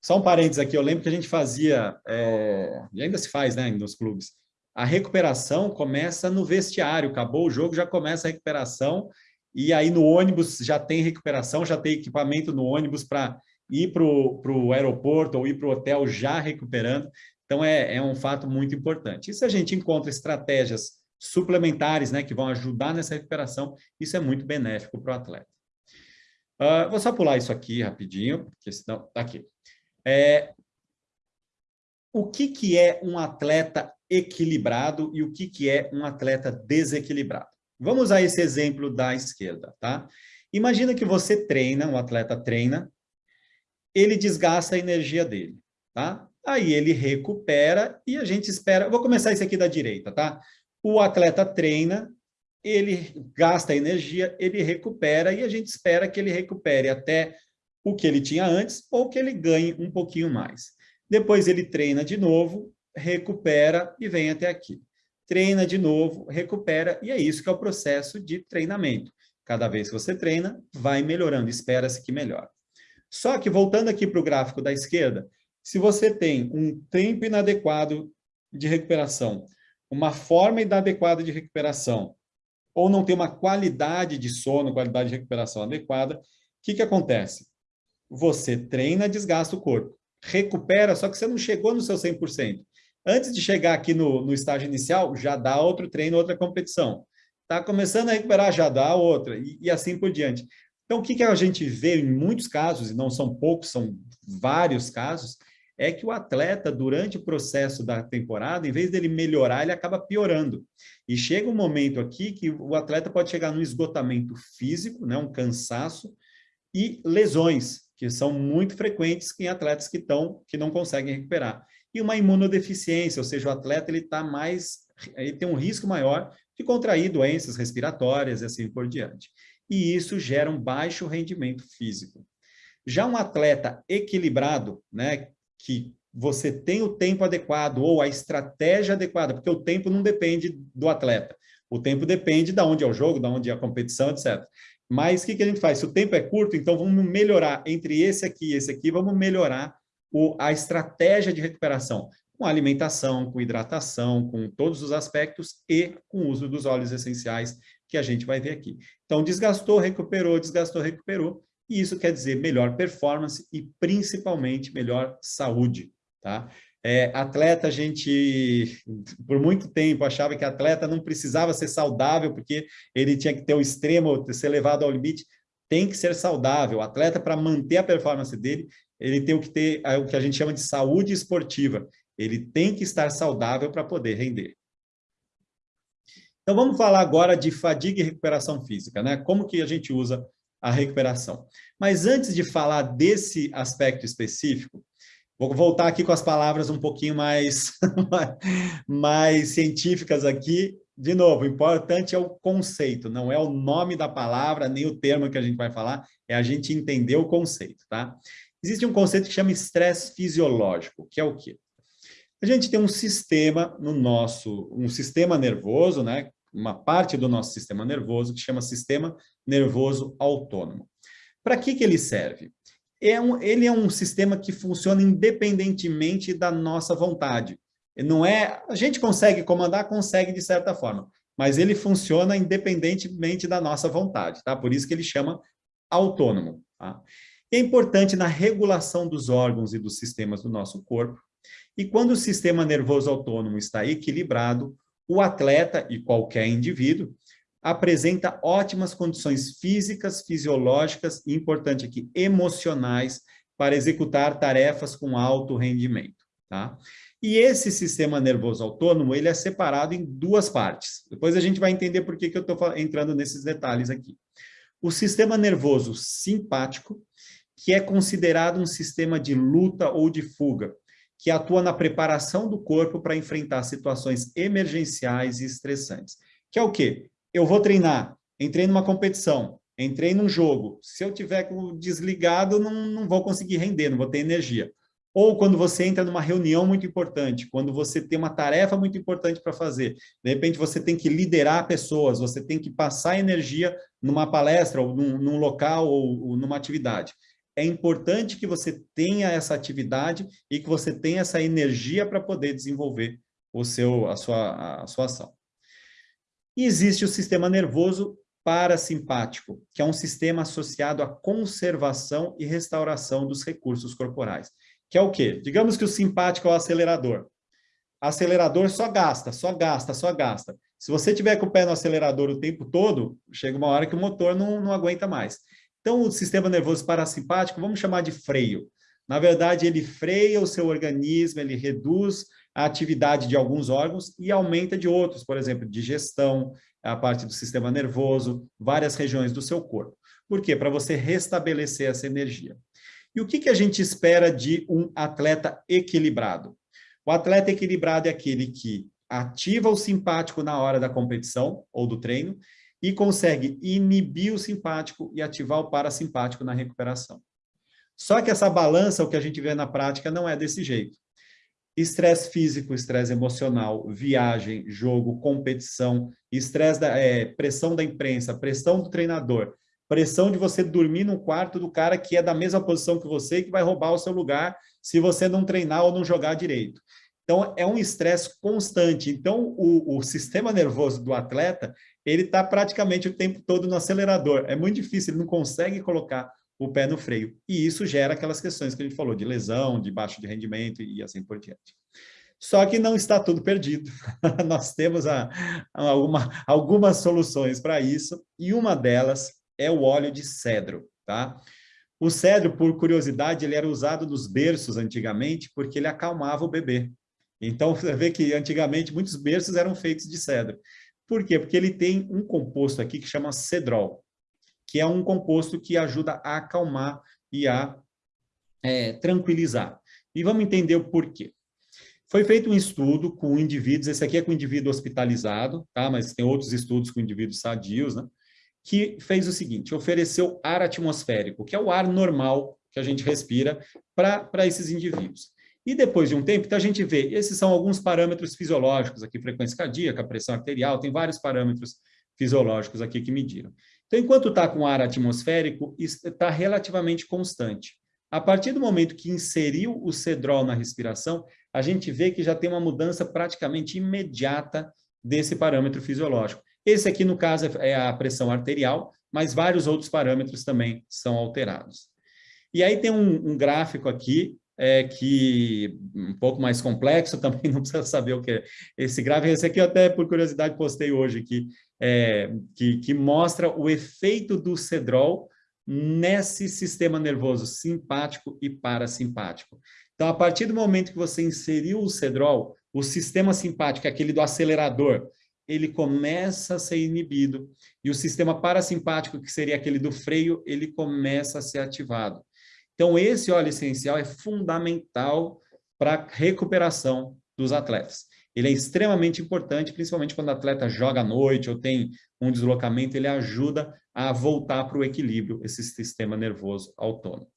Só um parênteses aqui, eu lembro que a gente fazia, é, e ainda se faz né, nos clubes, a recuperação começa no vestiário, acabou o jogo, já começa a recuperação, e aí no ônibus já tem recuperação, já tem equipamento no ônibus para ir para o aeroporto ou ir para o hotel já recuperando. Então, é, é um fato muito importante. E se a gente encontra estratégias suplementares, né, que vão ajudar nessa recuperação, isso é muito benéfico para o atleta. Uh, vou só pular isso aqui rapidinho, porque senão... Tá aqui. É, o que, que é um atleta equilibrado e o que, que é um atleta desequilibrado? Vamos usar esse exemplo da esquerda, tá? Imagina que você treina, um atleta treina, ele desgasta a energia dele, tá? Aí ele recupera e a gente espera... Vou começar esse aqui da direita, tá? O atleta treina, ele gasta energia, ele recupera e a gente espera que ele recupere até o que ele tinha antes ou que ele ganhe um pouquinho mais. Depois ele treina de novo, recupera e vem até aqui. Treina de novo, recupera, e é isso que é o processo de treinamento. Cada vez que você treina, vai melhorando, espera-se que melhore. Só que, voltando aqui para o gráfico da esquerda, se você tem um tempo inadequado de recuperação, uma forma inadequada de recuperação, ou não tem uma qualidade de sono, qualidade de recuperação adequada, o que, que acontece? Você treina, desgasta o corpo recupera, só que você não chegou no seu 100%. Antes de chegar aqui no, no estágio inicial, já dá outro treino, outra competição. Está começando a recuperar, já dá outra, e, e assim por diante. Então, o que, que a gente vê em muitos casos, e não são poucos, são vários casos, é que o atleta, durante o processo da temporada, em vez dele melhorar, ele acaba piorando. E chega um momento aqui que o atleta pode chegar no esgotamento físico, né, um cansaço, e lesões que são muito frequentes em atletas que, estão, que não conseguem recuperar. E uma imunodeficiência, ou seja, o atleta ele tá mais, ele tem um risco maior de contrair doenças respiratórias e assim por diante. E isso gera um baixo rendimento físico. Já um atleta equilibrado, né, que você tem o tempo adequado ou a estratégia adequada, porque o tempo não depende do atleta. O tempo depende de onde é o jogo, de onde é a competição, etc. Mas o que, que a gente faz? Se o tempo é curto, então vamos melhorar entre esse aqui e esse aqui, vamos melhorar o, a estratégia de recuperação, com alimentação, com hidratação, com todos os aspectos e com o uso dos óleos essenciais que a gente vai ver aqui. Então, desgastou, recuperou, desgastou, recuperou, e isso quer dizer melhor performance e principalmente melhor saúde, tá? É, atleta, a gente, por muito tempo, achava que atleta não precisava ser saudável, porque ele tinha que ter o extremo, ser levado ao limite. Tem que ser saudável. O atleta, para manter a performance dele, ele tem que ter o que a gente chama de saúde esportiva. Ele tem que estar saudável para poder render. Então, vamos falar agora de fadiga e recuperação física, né? Como que a gente usa a recuperação. Mas antes de falar desse aspecto específico, Vou voltar aqui com as palavras um pouquinho mais, mais científicas aqui. De novo, o importante é o conceito, não é o nome da palavra, nem o termo que a gente vai falar, é a gente entender o conceito, tá? Existe um conceito que chama estresse fisiológico, que é o quê? A gente tem um sistema no nosso, um sistema nervoso, né? Uma parte do nosso sistema nervoso que chama sistema nervoso autônomo. Para que, que ele serve? é um, ele é um sistema que funciona independentemente da nossa vontade. Não é, a gente consegue comandar, consegue de certa forma, mas ele funciona independentemente da nossa vontade, tá? Por isso que ele chama autônomo, tá? É importante na regulação dos órgãos e dos sistemas do nosso corpo. E quando o sistema nervoso autônomo está equilibrado, o atleta e qualquer indivíduo apresenta ótimas condições físicas, fisiológicas e, importante aqui, emocionais para executar tarefas com alto rendimento. Tá? E esse sistema nervoso autônomo, ele é separado em duas partes. Depois a gente vai entender por que, que eu estou entrando nesses detalhes aqui. O sistema nervoso simpático, que é considerado um sistema de luta ou de fuga, que atua na preparação do corpo para enfrentar situações emergenciais e estressantes. Que é o quê? eu vou treinar, entrei numa competição, entrei num jogo, se eu tiver desligado, não, não vou conseguir render, não vou ter energia. Ou quando você entra numa reunião muito importante, quando você tem uma tarefa muito importante para fazer, de repente você tem que liderar pessoas, você tem que passar energia numa palestra, ou num, num local, ou, ou numa atividade. É importante que você tenha essa atividade e que você tenha essa energia para poder desenvolver o seu, a, sua, a sua ação. E existe o sistema nervoso parasimpático, que é um sistema associado à conservação e restauração dos recursos corporais. Que é o quê? Digamos que o simpático é o acelerador. acelerador só gasta, só gasta, só gasta. Se você tiver com o pé no acelerador o tempo todo, chega uma hora que o motor não, não aguenta mais. Então, o sistema nervoso parasimpático, vamos chamar de freio. Na verdade, ele freia o seu organismo, ele reduz a atividade de alguns órgãos e aumenta de outros, por exemplo, digestão, a parte do sistema nervoso, várias regiões do seu corpo. Por quê? Para você restabelecer essa energia. E o que, que a gente espera de um atleta equilibrado? O atleta equilibrado é aquele que ativa o simpático na hora da competição ou do treino e consegue inibir o simpático e ativar o parasimpático na recuperação. Só que essa balança, o que a gente vê na prática, não é desse jeito. Estresse físico, estresse emocional, viagem, jogo, competição, estresse da é, pressão da imprensa, pressão do treinador, pressão de você dormir no quarto do cara que é da mesma posição que você e que vai roubar o seu lugar se você não treinar ou não jogar direito. Então, é um estresse constante. Então, o, o, sistema nervoso do atleta, ele está praticamente o tempo todo no acelerador. É muito difícil, ele não consegue colocar o pé no freio. E isso gera aquelas questões que a gente falou, de lesão, de baixo de rendimento e assim por diante. Só que não está tudo perdido. Nós temos a, a alguma, algumas soluções para isso, e uma delas é o óleo de cedro. Tá? O cedro, por curiosidade, ele era usado nos berços antigamente porque ele acalmava o bebê. Então, você vê que antigamente muitos berços eram feitos de cedro. Por quê? Porque ele tem um composto aqui que chama cedrol, que é um composto que ajuda a acalmar e a é, tranquilizar. E vamos entender o porquê. Foi feito um estudo com indivíduos, esse aqui é com indivíduo hospitalizado, tá? mas tem outros estudos com indivíduos sadios, né? que fez o seguinte, ofereceu ar atmosférico, que é o ar normal que a gente respira para esses indivíduos. E depois de um tempo, então a gente vê, esses são alguns parâmetros fisiológicos aqui, frequência cardíaca, pressão arterial, tem vários parâmetros fisiológicos aqui que mediram. Então, enquanto está com ar atmosférico, está relativamente constante. A partir do momento que inseriu o cedrol na respiração, a gente vê que já tem uma mudança praticamente imediata desse parâmetro fisiológico. Esse aqui, no caso, é a pressão arterial, mas vários outros parâmetros também são alterados. E aí tem um, um gráfico aqui é, que um pouco mais complexo, também não precisa saber o que é esse gráfico. Esse aqui eu até, por curiosidade, postei hoje aqui, é, que, que mostra o efeito do cedrol nesse sistema nervoso simpático e parasimpático. Então, a partir do momento que você inseriu o cedrol, o sistema simpático, aquele do acelerador, ele começa a ser inibido, e o sistema parasimpático, que seria aquele do freio, ele começa a ser ativado. Então, esse óleo essencial é fundamental para a recuperação dos atletas. Ele é extremamente importante, principalmente quando o atleta joga à noite ou tem um deslocamento, ele ajuda a voltar para o equilíbrio, esse sistema nervoso autônomo.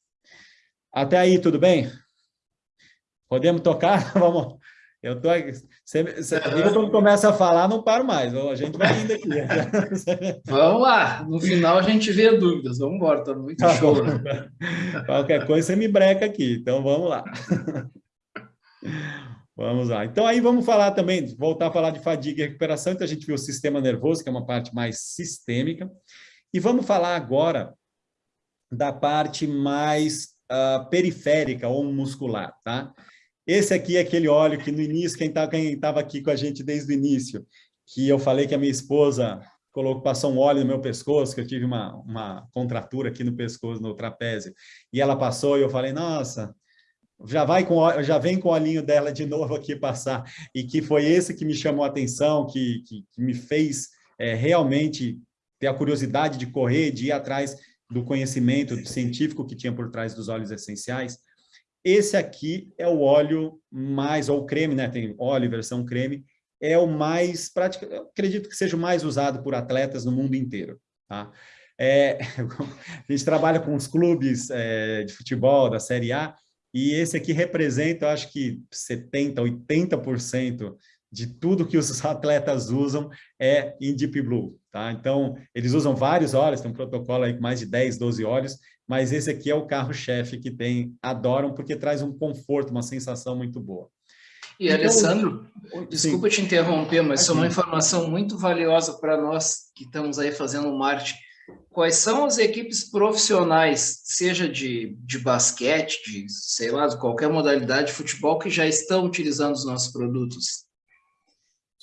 Até aí, tudo bem? Podemos tocar? Vamos, eu tô você, você, eu quando começa a falar, não paro mais. A gente vai indo aqui. Vamos lá. No final a gente vê dúvidas. Vamos embora, tá muito tá show. Né? Qualquer coisa você me breca aqui. Então vamos lá. Vamos lá. Então aí vamos falar também, voltar a falar de fadiga e recuperação. Então a gente viu o sistema nervoso, que é uma parte mais sistêmica. E vamos falar agora da parte mais uh, periférica ou muscular, tá? Esse aqui é aquele óleo que no início, quem tá, estava aqui com a gente desde o início, que eu falei que a minha esposa colocou, passou um óleo no meu pescoço, que eu tive uma, uma contratura aqui no pescoço, no trapézio, e ela passou e eu falei, nossa, já vai com já vem com o olhinho dela de novo aqui passar, e que foi esse que me chamou a atenção, que, que, que me fez é, realmente ter a curiosidade de correr, de ir atrás do conhecimento científico que tinha por trás dos óleos essenciais, esse aqui é o óleo mais, ou creme, né? Tem óleo, versão creme, é o mais prático, acredito que seja o mais usado por atletas no mundo inteiro, tá? É, a gente trabalha com os clubes é, de futebol da Série A, e esse aqui representa, eu acho que 70%, 80% de tudo que os atletas usam é em Deep Blue, tá? Então, eles usam vários óleos, tem um protocolo aí com mais de 10, 12 óleos, mas esse aqui é o carro-chefe que tem, adoram, porque traz um conforto, uma sensação muito boa. E, então, Alessandro, desculpa sim. te interromper, mas isso é uma informação muito valiosa para nós que estamos aí fazendo marketing. quais são as equipes profissionais, seja de, de basquete, de, sei lá, de qualquer modalidade de futebol, que já estão utilizando os nossos produtos?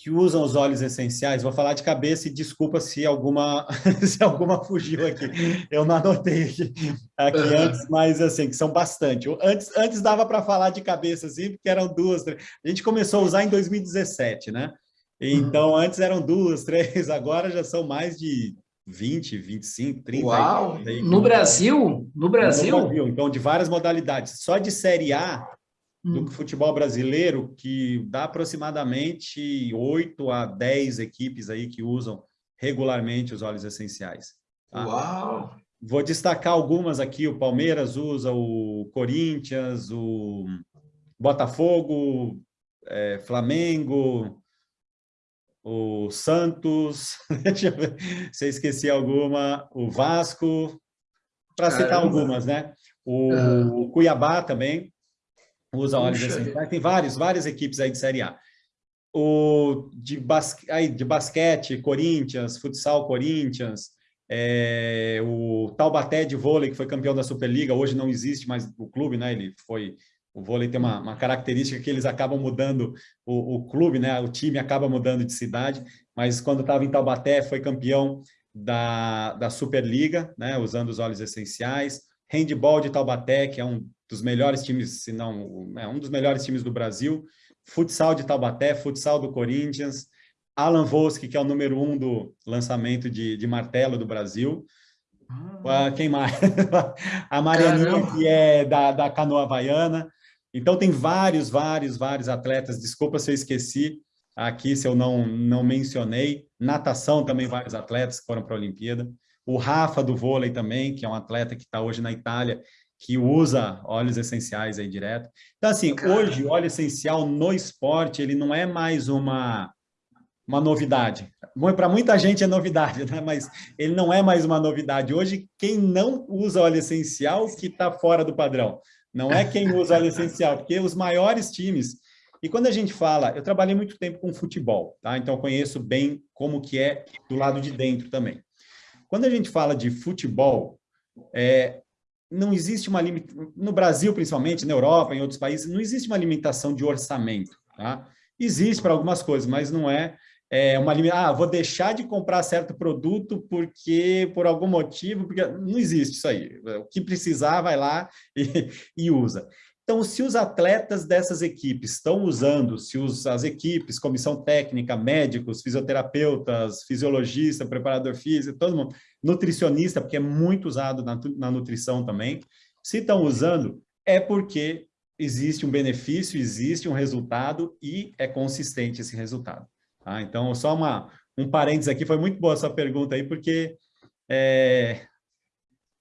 Que usam os óleos essenciais, vou falar de cabeça e desculpa se alguma, se alguma fugiu aqui, eu não anotei aqui, aqui uhum. antes, mas assim, que são bastante. Antes, antes dava para falar de cabeça, assim, porque eram duas, três. a gente começou a usar em 2017, né? Então, uhum. antes eram duas, três, agora já são mais de 20, 25, 30. Uau! Aí, no Brasil? No Brasil? No Brasil, então, de várias modalidades. Só de Série A, do hum. futebol brasileiro, que dá aproximadamente 8 a 10 equipes aí que usam regularmente os óleos essenciais. Tá? Uau! Vou destacar algumas aqui, o Palmeiras usa, o Corinthians, o Botafogo, é, Flamengo, o Santos, deixa eu ver se eu esqueci alguma, o Vasco, para citar algumas, né? O uhum. Cuiabá também, usa óleos essenciais. Tem vários, várias equipes aí de Série A. O de, basque, aí, de basquete, Corinthians, futsal Corinthians, é, o Taubaté de vôlei, que foi campeão da Superliga, hoje não existe mais o clube, né? Ele foi... O vôlei tem uma, uma característica que eles acabam mudando o, o, clube, né? O time acaba mudando de cidade, mas quando estava em Taubaté foi campeão da, da Superliga, né? Usando os óleos essenciais. Handball de Taubaté, que é um dos melhores times, se não, é um dos melhores times do Brasil, futsal de Taubaté, futsal do Corinthians, Alan Volsky, que é o número um do lançamento de, de martelo do Brasil, ah. quem mais? a Marianinha, que é da, da canoa havaiana, então tem vários, vários, vários atletas, desculpa se eu esqueci aqui, se eu não, não mencionei, natação também vários atletas que foram para a Olimpíada, o Rafa do vôlei também, que é um atleta que está hoje na Itália que usa óleos essenciais aí direto. Então, assim, Caramba. hoje óleo essencial no esporte, ele não é mais uma, uma novidade. Para muita gente é novidade, né? mas ele não é mais uma novidade. Hoje, quem não usa óleo essencial que está fora do padrão. Não é quem usa óleo essencial, porque os maiores times... E quando a gente fala, eu trabalhei muito tempo com futebol, tá? então conheço bem como que é do lado de dentro também. Quando a gente fala de futebol, é, não existe uma limitação, no Brasil principalmente, na Europa, em outros países, não existe uma limitação de orçamento, tá? Existe para algumas coisas, mas não é, é uma limitação, ah, vou deixar de comprar certo produto porque, por algum motivo, porque não existe isso aí. O que precisar, vai lá e, e usa. Então, se os atletas dessas equipes estão usando, se os, as equipes, comissão técnica, médicos, fisioterapeutas, fisiologista, preparador físico, todo mundo, nutricionista, porque é muito usado na, na nutrição também, se estão usando, é porque existe um benefício, existe um resultado e é consistente esse resultado. Tá? Então, só uma, um parênteses aqui, foi muito boa essa pergunta aí, porque é,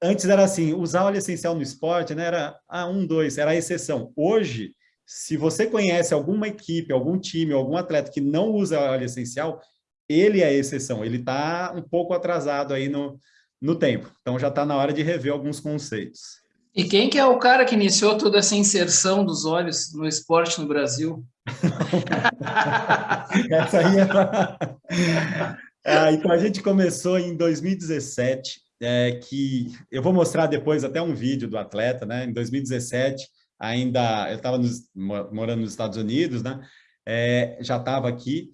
antes era assim, usar óleo essencial no esporte, né, era ah, um, dois, era a exceção. Hoje, se você conhece alguma equipe, algum time, algum atleta que não usa óleo essencial, ele é a exceção, ele está um pouco atrasado aí no, no tempo. Então, já está na hora de rever alguns conceitos. E quem que é o cara que iniciou toda essa inserção dos olhos no esporte no Brasil? essa aí é... ah, então, a gente começou em 2017, é, que eu vou mostrar depois até um vídeo do atleta, né? Em 2017, ainda eu estava morando nos Estados Unidos, né? É, já estava aqui,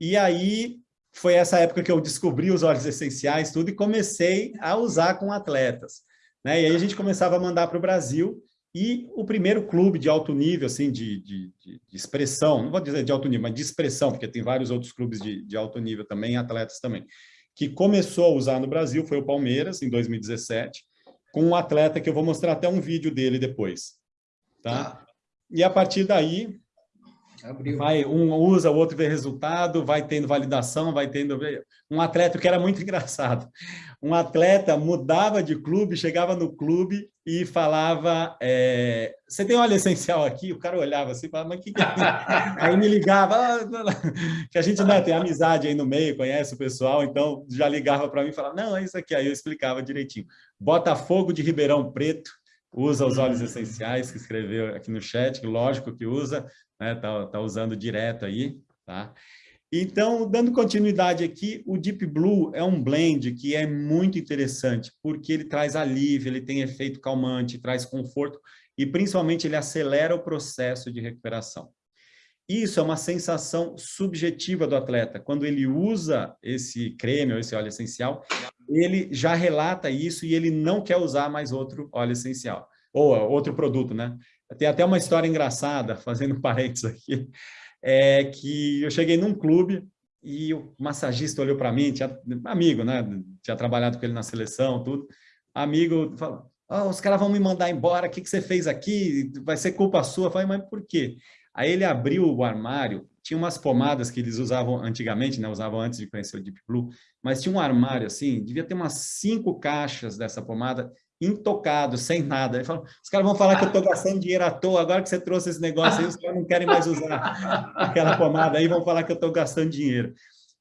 e aí foi essa época que eu descobri os óleos essenciais, tudo, e comecei a usar com atletas. Né? E aí a gente começava a mandar para o Brasil, e o primeiro clube de alto nível, assim, de, de, de, expressão, não vou dizer de alto nível, mas de expressão, porque tem vários outros clubes de, de alto nível também, atletas também, que começou a usar no Brasil foi o Palmeiras, em 2017, com um atleta que eu vou mostrar até um vídeo dele depois. Tá? tá. E a partir daí, Abriu. vai um usa, o outro vê resultado, vai tendo validação, vai tendo... Um atleta que era muito engraçado. Um atleta mudava de clube, chegava no clube e falava, é, você tem óleo essencial aqui? O cara olhava assim, falava, mas o que, que é Aí me ligava, ah, que a gente né, tem amizade aí no meio, conhece o pessoal, então já ligava para mim e falava, não, é isso aqui. Aí eu explicava direitinho. Botafogo de Ribeirão Preto, usa os óleos essenciais, que escreveu aqui no chat, lógico que usa, né, tá, tá usando direto aí, tá? Então, dando continuidade aqui, o Deep Blue é um blend que é muito interessante, porque ele traz alívio, ele tem efeito calmante, traz conforto e, principalmente, ele acelera o processo de recuperação. Isso é uma sensação subjetiva do atleta. Quando ele usa esse creme ou esse óleo essencial, ele já relata isso e ele não quer usar mais outro óleo essencial, ou outro produto, né? Tem até uma história engraçada, fazendo parênteses aqui, é que eu cheguei num clube e o massagista olhou para mim, tinha, amigo, né? Tinha trabalhado com ele na seleção, tudo. Amigo falou, oh, os caras vão me mandar embora, o que, que você fez aqui? Vai ser culpa sua. Eu falei, mas por quê? Aí ele abriu o armário, tinha umas pomadas que eles usavam antigamente, né? Usavam antes de conhecer o Deep Blue, mas tinha um armário assim, devia ter umas cinco caixas dessa pomada intocado, sem nada. Ele falou, os caras vão falar que eu estou gastando dinheiro à toa, agora que você trouxe esse negócio aí, os caras não querem mais usar aquela pomada aí, vão falar que eu estou gastando dinheiro.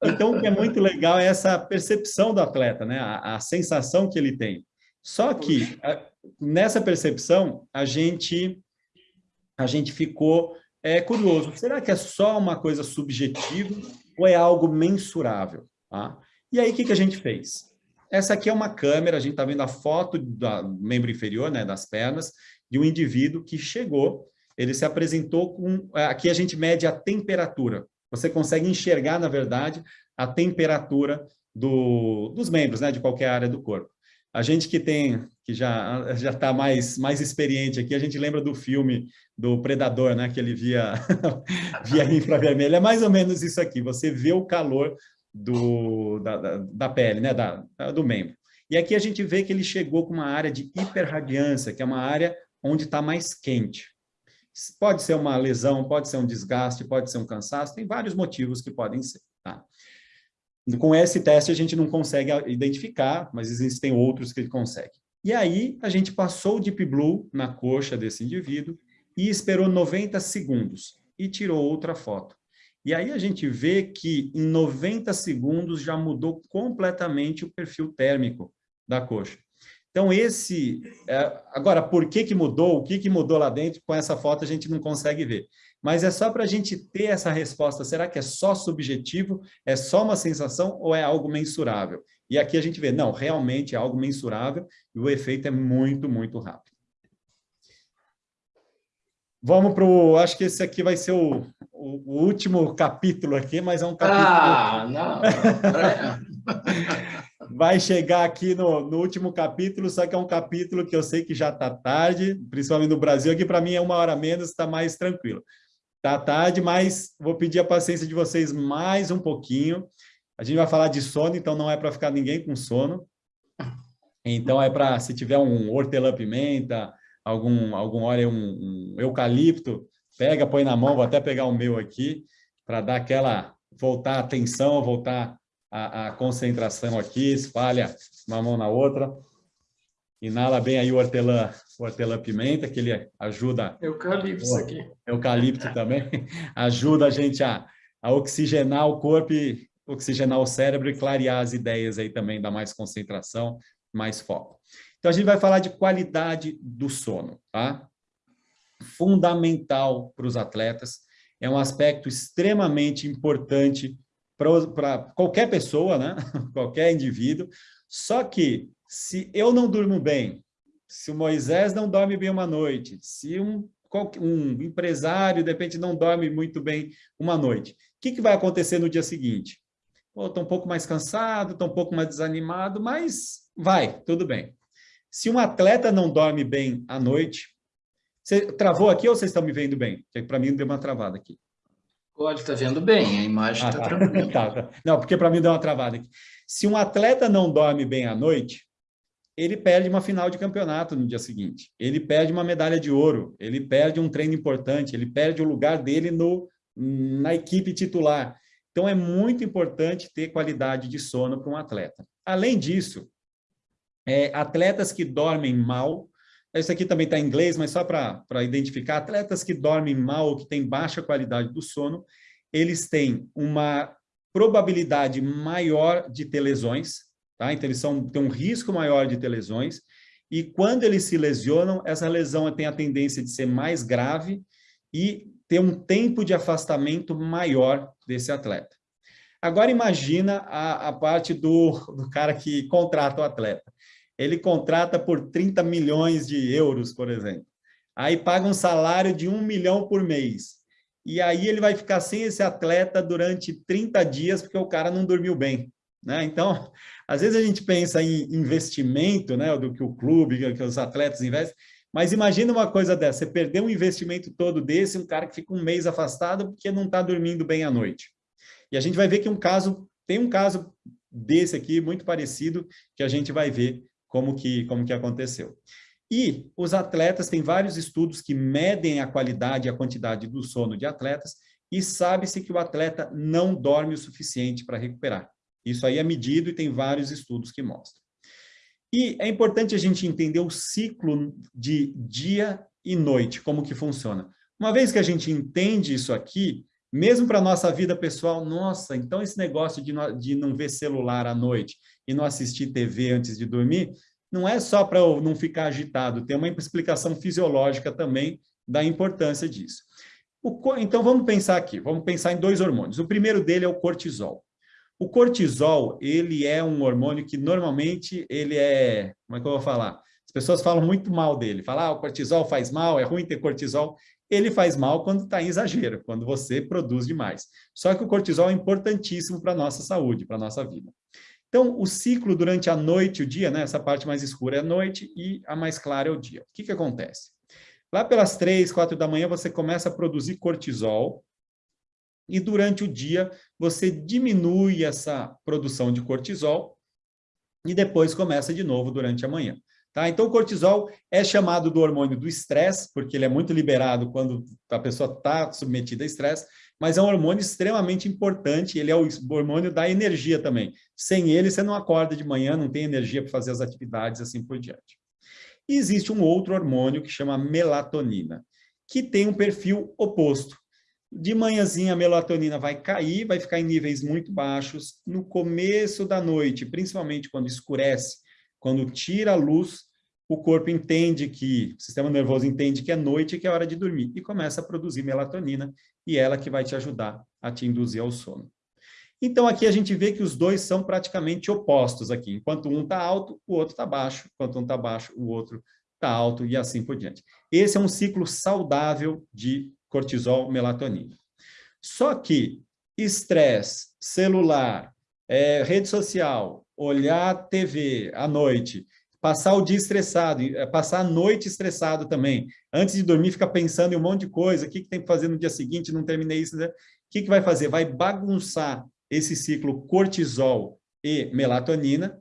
Então, o que é muito legal é essa percepção do atleta, né? a, a sensação que ele tem. Só que, a, nessa percepção, a gente, a gente ficou é, curioso. Será que é só uma coisa subjetiva ou é algo mensurável? Tá? E aí, o que, que a gente fez? Essa aqui é uma câmera, a gente está vendo a foto do membro inferior, né, das pernas, de um indivíduo que chegou, ele se apresentou com... Aqui a gente mede a temperatura. Você consegue enxergar, na verdade, a temperatura do, dos membros, né, de qualquer área do corpo. A gente que tem, que já já está mais mais experiente aqui, a gente lembra do filme do Predador, né, que ele via via infravermelho. É mais ou menos isso aqui. Você vê o calor do, da, da, da, pele, né, da, do membro. E aqui a gente vê que ele chegou com uma área de hiperradiância, que é uma área onde está mais quente. Pode ser uma lesão, pode ser um desgaste, pode ser um cansaço, tem vários motivos que podem ser. Tá? Com esse teste a gente não consegue identificar, mas existem outros que conseguem. E aí a gente passou o Deep Blue na coxa desse indivíduo e esperou 90 segundos e tirou outra foto. E aí a gente vê que em 90 segundos já mudou completamente o perfil térmico da coxa. Então esse, é, agora por que que mudou, o que que mudou lá dentro, com essa foto a gente não consegue ver. Mas é só para a gente ter essa resposta, será que é só subjetivo, é só uma sensação ou é algo mensurável? E aqui a gente vê, não, realmente é algo mensurável e o efeito é muito, muito rápido. Vamos para o... Acho que esse aqui vai ser o, o, o, último capítulo aqui, mas é um capítulo... Ah, não! vai chegar aqui no, no, último capítulo, só que é um capítulo que eu sei que já está tarde, principalmente no Brasil, aqui para mim é uma hora menos, está mais tranquilo. Está tarde, mas vou pedir a paciência de vocês mais um pouquinho. A gente vai falar de sono, então não é para ficar ninguém com sono. Então é para, se tiver um hortelã-pimenta, algum, algum óleo, um, um eucalipto, pega, põe na mão, vou até pegar o meu aqui, para dar aquela, voltar a atenção, voltar a, a, concentração aqui, espalha uma mão na outra, inala bem aí o hortelã, o hortelã-pimenta, que ele ajuda... Eucalipto aqui. Eucalipto também, ajuda a gente a, a oxigenar o corpo e oxigenar o cérebro e clarear as ideias aí também, dar mais concentração, mais foco. Então, a gente vai falar de qualidade do sono, tá? Fundamental para os atletas, é um aspecto extremamente importante para qualquer pessoa, né? qualquer indivíduo, só que se eu não durmo bem, se o Moisés não dorme bem uma noite, se um, um empresário, de repente, não dorme muito bem uma noite, o que, que vai acontecer no dia seguinte? Estou um pouco mais cansado, estou um pouco mais desanimado, mas vai, tudo bem. Se um atleta não dorme bem à noite, você travou aqui ou vocês estão me vendo bem? Porque para mim deu uma travada aqui. Pode, está vendo bem, a imagem está ah, tá. tranquila. tá, tá. Não, porque para mim deu uma travada aqui. Se um atleta não dorme bem à noite, ele perde uma final de campeonato no dia seguinte, ele perde uma medalha de ouro, ele perde um treino importante, ele perde o lugar dele no, na equipe titular. Então, é muito importante ter qualidade de sono para um atleta. Além disso, é, atletas que dormem mal, isso aqui também está em inglês, mas só para identificar, atletas que dormem mal ou que têm baixa qualidade do sono, eles têm uma probabilidade maior de ter lesões, tá? então eles são, têm um risco maior de ter lesões, e quando eles se lesionam, essa lesão tem a tendência de ser mais grave e ter um tempo de afastamento maior desse atleta. Agora imagina a, a parte do, do cara que contrata o atleta. Ele contrata por 30 milhões de euros, por exemplo. Aí paga um salário de um milhão por mês. E aí ele vai ficar sem esse atleta durante 30 dias, porque o cara não dormiu bem. Né? Então, às vezes a gente pensa em investimento, né, do que o clube, que os atletas investem, mas imagina uma coisa dessa, você perder um investimento todo desse, um cara que fica um mês afastado porque não está dormindo bem à noite. E a gente vai ver que um caso, tem um caso desse aqui, muito parecido, que a gente vai ver como que, como que aconteceu. E os atletas, tem vários estudos que medem a qualidade e a quantidade do sono de atletas, e sabe-se que o atleta não dorme o suficiente para recuperar. Isso aí é medido e tem vários estudos que mostram. E é importante a gente entender o ciclo de dia e noite, como que funciona. Uma vez que a gente entende isso aqui, mesmo para a nossa vida pessoal, nossa, então esse negócio de de não ver celular à noite e não assistir TV antes de dormir, não é só para não ficar agitado, tem uma explicação fisiológica também da importância disso. O, então vamos pensar aqui, vamos pensar em dois hormônios. O primeiro dele é o cortisol. O cortisol, ele é um hormônio que normalmente ele é, como é que eu vou falar? As pessoas falam muito mal dele, falam, ah, o cortisol faz mal, é ruim ter cortisol. Ele faz mal quando está em exagero, quando você produz demais. Só que o cortisol é importantíssimo para a nossa saúde, para a nossa vida. Então, o ciclo durante a noite e o dia, né? essa parte mais escura é a noite e a mais clara é o dia. O que, que acontece? Lá pelas três, quatro da manhã, você começa a produzir cortisol, e durante o dia você diminui essa produção de cortisol e depois começa de novo durante a manhã. Tá? Então, o cortisol é chamado do hormônio do estresse, porque ele é muito liberado quando a pessoa está submetida a estresse, mas é um hormônio extremamente importante, ele é o hormônio da energia também. Sem ele, você não acorda de manhã, não tem energia para fazer as atividades, assim por diante. E existe um outro hormônio que chama melatonina, que tem um perfil oposto. De manhãzinha a melatonina vai cair, vai ficar em níveis muito baixos. No começo da noite, principalmente quando escurece, quando tira a luz, o corpo entende que, o sistema nervoso entende que é noite e que é hora de dormir, e começa a produzir melatonina, e ela que vai te ajudar a te induzir ao sono. Então, aqui a gente vê que os dois são praticamente opostos aqui. Enquanto um está alto, o outro está baixo. Enquanto um está baixo, o outro está alto e assim por diante. Esse é um ciclo saudável de cortisol, melatonina. Só que estresse, celular, é, rede social, olhar TV à noite, passar o dia estressado, é, passar a noite estressado também, antes de dormir fica pensando em um monte de coisa, o que, que tem que fazer no dia seguinte, não terminei isso, né? o que, que vai fazer? Vai bagunçar esse ciclo cortisol e melatonina.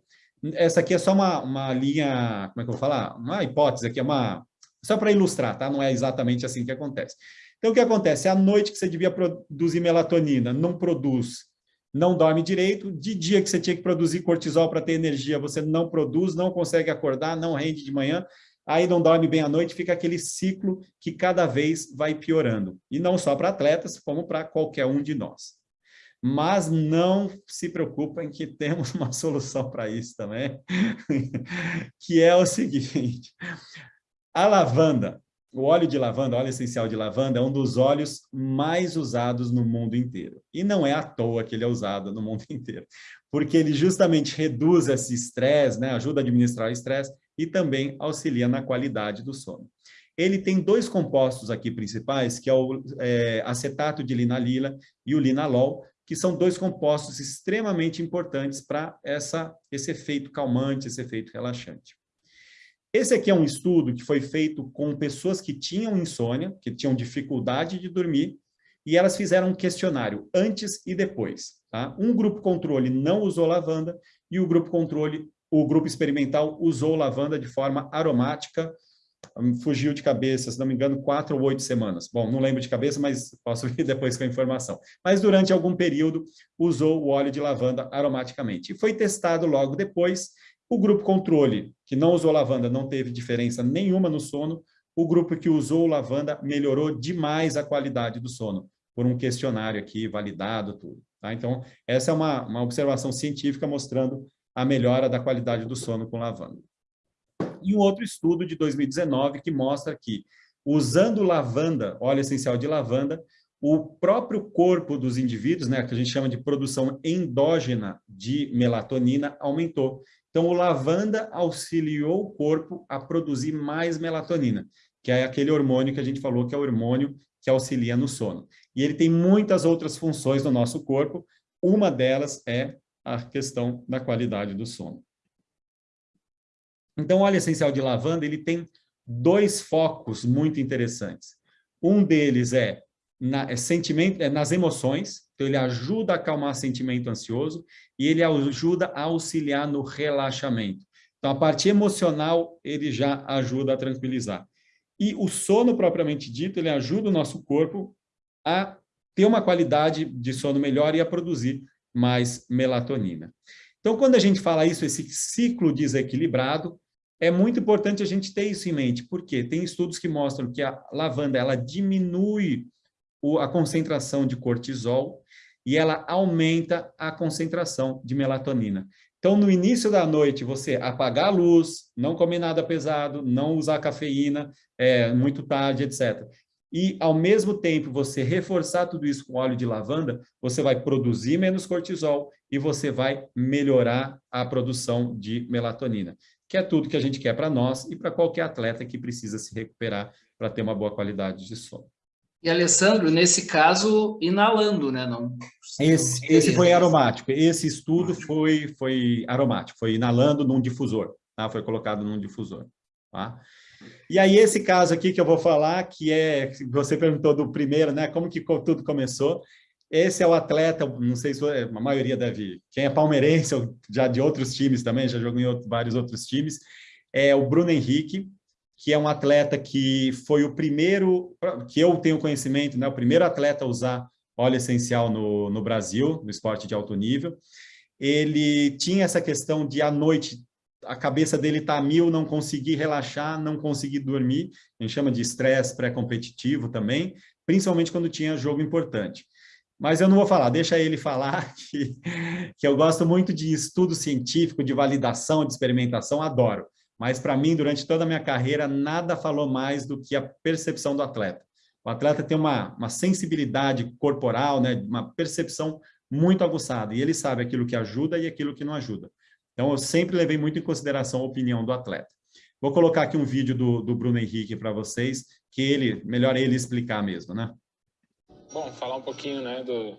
Essa aqui é só uma, uma linha, como é que eu vou falar? Uma hipótese aqui, é uma, só para ilustrar, tá? Não é exatamente assim que acontece. Então, o que acontece? À noite que você devia produzir melatonina, não produz, não dorme direito. De dia que você tinha que produzir cortisol para ter energia, você não produz, não consegue acordar, não rende de manhã, aí não dorme bem à noite, fica aquele ciclo que cada vez vai piorando. E não só para atletas, como para qualquer um de nós. Mas não se preocupem que temos uma solução para isso também, que é o seguinte, a lavanda, o óleo de lavanda, óleo essencial de lavanda, é um dos óleos mais usados no mundo inteiro. E não é à toa que ele é usado no mundo inteiro, porque ele justamente reduz esse estresse, né, ajuda a administrar o estresse e também auxilia na qualidade do sono. Ele tem dois compostos aqui principais, que é o é, acetato de linalila e o linalol, que são dois compostos extremamente importantes para esse efeito calmante, esse efeito relaxante. Esse aqui é um estudo que foi feito com pessoas que tinham insônia, que tinham dificuldade de dormir, e elas fizeram um questionário antes e depois. Tá? Um grupo controle não usou lavanda e o grupo controle, o grupo experimental usou lavanda de forma aromática, hum, fugiu de cabeça, se não me engano, quatro ou oito semanas. Bom, não lembro de cabeça, mas posso vir depois com a informação. Mas durante algum período usou o óleo de lavanda aromaticamente. E foi testado logo depois, o grupo controle, que não usou lavanda, não teve diferença nenhuma no sono. O grupo que usou lavanda melhorou demais a qualidade do sono, por um questionário aqui, validado, tudo. Tá? Então, essa é uma, uma observação científica mostrando a melhora da qualidade do sono com lavanda. E um outro estudo de 2019 que mostra que, usando lavanda, óleo essencial de lavanda, o próprio corpo dos indivíduos, né, que a gente chama de produção endógena de melatonina, aumentou. Então, o lavanda auxiliou o corpo a produzir mais melatonina, que é aquele hormônio que a gente falou que é o hormônio que auxilia no sono. E ele tem muitas outras funções no nosso corpo, uma delas é a questão da qualidade do sono. Então, o óleo essencial de lavanda, ele tem dois focos muito interessantes. Um deles é, na, é sentimento, é nas emoções, então ele ajuda a acalmar sentimento ansioso e ele ajuda a auxiliar no relaxamento. Então, a parte emocional, ele já ajuda a tranquilizar. E o sono, propriamente dito, ele ajuda o nosso corpo a ter uma qualidade de sono melhor e a produzir mais melatonina. Então, quando a gente fala isso, esse ciclo desequilibrado, é muito importante a gente ter isso em mente, porque tem estudos que mostram que a lavanda ela diminui a concentração de cortisol e ela aumenta a concentração de melatonina. Então, no início da noite, você apagar a luz, não comer nada pesado, não usar cafeína é, muito tarde, etc. E, ao mesmo tempo, você reforçar tudo isso com óleo de lavanda, você vai produzir menos cortisol e você vai melhorar a produção de melatonina que é tudo que a gente quer para nós e para qualquer atleta que precisa se recuperar para ter uma boa qualidade de sono. E, Alessandro, nesse caso, inalando, né? Não, esse, esse foi aromático. Esse estudo foi, foi aromático, foi inalando num difusor, tá? Foi colocado num difusor, tá? E aí, esse caso aqui que eu vou falar, que é, você perguntou do primeiro, né? Como que tudo começou? Esse é o atleta, não sei se a maioria deve... Quem é palmeirense, já de outros times também, já jogou em outros, vários outros times, é o Bruno Henrique, que é um atleta que foi o primeiro, que eu tenho conhecimento, né, o primeiro atleta a usar óleo essencial no, no Brasil, no esporte de alto nível. Ele tinha essa questão de, à noite, a cabeça dele está a mil, não conseguir relaxar, não conseguir dormir, a gente chama de estresse pré-competitivo também, principalmente quando tinha jogo importante. Mas eu não vou falar, deixa ele falar, que, que eu gosto muito de estudo científico, de validação, de experimentação, adoro. Mas para mim, durante toda a minha carreira, nada falou mais do que a percepção do atleta. O atleta tem uma, uma sensibilidade corporal, né, uma percepção muito aguçada, e ele sabe aquilo que ajuda e aquilo que não ajuda. Então, eu sempre levei muito em consideração a opinião do atleta. Vou colocar aqui um vídeo do, do Bruno Henrique para vocês, que ele, melhor ele explicar mesmo, né? Bom, falar um pouquinho né, do,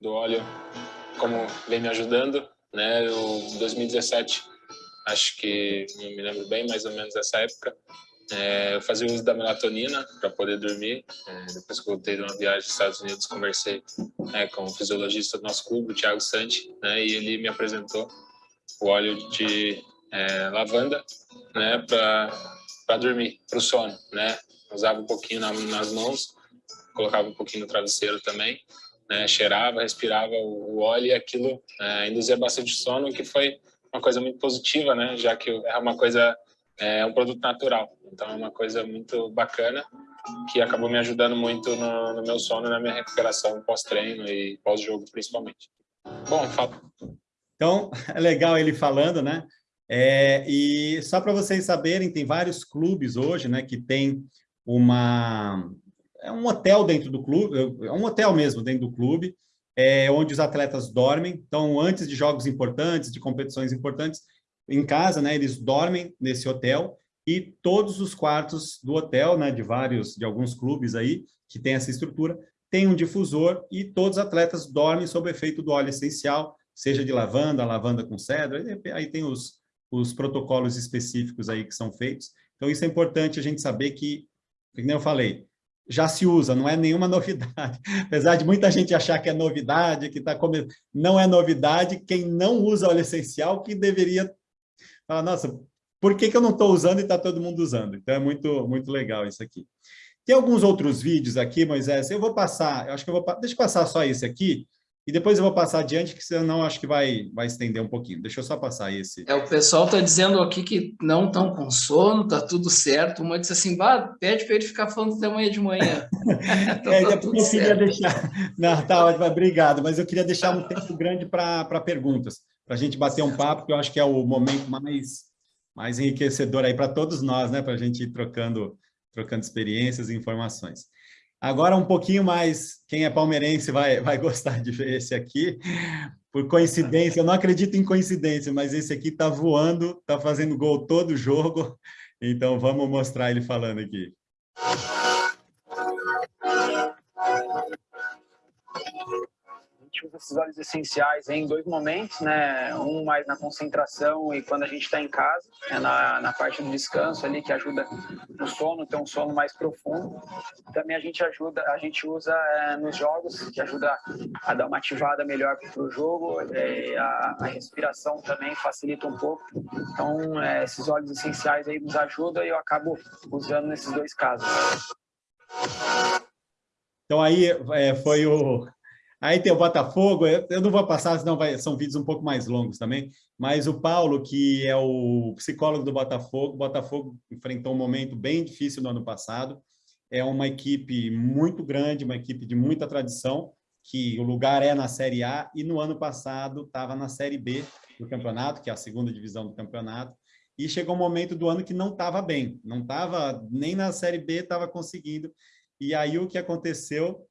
do óleo, como vem me ajudando. Né? Eu, 2017, acho que, não me lembro bem, mais ou menos essa época, é, eu fazia uso da melatonina para poder dormir. É, depois que voltei de uma viagem aos Estados Unidos, conversei é, com o fisiologista do nosso clube, o Thiago Santi, né, e ele me apresentou o óleo de é, lavanda né, para dormir, para o sono. Né? Usava um pouquinho na, nas mãos colocava um pouquinho no travesseiro também, né, cheirava, respirava o, óleo e aquilo é, induzia bastante sono, que foi uma coisa muito positiva, né, já que é uma coisa, é um produto natural, então é uma coisa muito bacana, que acabou me ajudando muito no, no meu sono, na minha recuperação pós-treino e pós-jogo, principalmente. Bom, fala. Então, é legal ele falando, né? É, e só para vocês saberem, tem vários clubes hoje, né, que tem uma, é um hotel dentro do clube, é um hotel mesmo dentro do clube, é, onde os atletas dormem. Então, antes de jogos importantes, de competições importantes, em casa, né, eles dormem nesse hotel e todos os quartos do hotel, né, de vários, de alguns clubes aí, que tem essa estrutura, tem um difusor e todos os atletas dormem sob efeito do óleo essencial, seja de lavanda, lavanda com cedro, aí tem os, os protocolos específicos aí que são feitos. Então, isso é importante a gente saber que, como eu falei, já se usa, não é nenhuma novidade. Apesar de muita gente achar que é novidade, que está começando, não é novidade, quem não usa óleo essencial que deveria falar, nossa, por que, que eu não estou usando e está todo mundo usando? Então é muito, muito legal isso aqui. Tem alguns outros vídeos aqui, Moisés, eu vou passar, eu acho que eu vou, deixa eu passar só esse aqui, e depois eu vou passar adiante, que senão acho que vai, vai estender um pouquinho. Deixa eu só passar esse. É, o pessoal está dizendo aqui que não estão com sono, está tudo certo. Uma disse assim, pede para ele ficar falando até amanhã de manhã. então, é, tá eu queria deixar... Não, tá ótimo, obrigado. Mas eu queria deixar um tempo grande para perguntas, para a gente bater um papo, que eu acho que é o momento mais, mais enriquecedor aí para todos nós, né? Para a gente ir trocando, trocando experiências e informações. Agora um pouquinho mais, quem é palmeirense vai, vai gostar de ver esse aqui, por coincidência, eu não acredito em coincidência, mas esse aqui está voando, está fazendo gol todo jogo, então vamos mostrar ele falando aqui. Usa esses óleos essenciais em dois momentos, né? Um mais na concentração e quando a gente está em casa, é na, na parte do descanso ali que ajuda no sono, ter um sono mais profundo. Também a gente ajuda, a gente usa é, nos jogos, que ajuda a dar uma ativada melhor para o jogo. É, a, a, respiração também facilita um pouco. Então, é, esses óleos essenciais aí nos ajudam e eu acabo usando nesses dois casos. Então aí é, foi o Aí tem o Botafogo, eu não vou passar, senão vai, são vídeos um pouco mais longos também, mas o Paulo, que é o psicólogo do Botafogo, o Botafogo enfrentou um momento bem difícil no ano passado, é uma equipe muito grande, uma equipe de muita tradição, que o lugar é na Série A, e no ano passado estava na Série B do campeonato, que é a segunda divisão do campeonato, e chegou um momento do ano que não estava bem, não estava, nem na Série B estava conseguindo, e aí o que aconteceu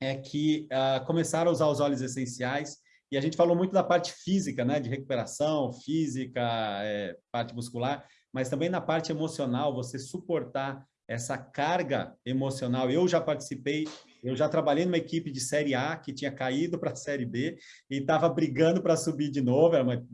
é que uh, começaram a usar os óleos essenciais, e a gente falou muito da parte física, né, de recuperação física, é, parte muscular, mas também na parte emocional, você suportar essa carga emocional. Eu já participei, eu já trabalhei numa equipe de Série A que tinha caído para a Série B e estava brigando para subir de novo, era uma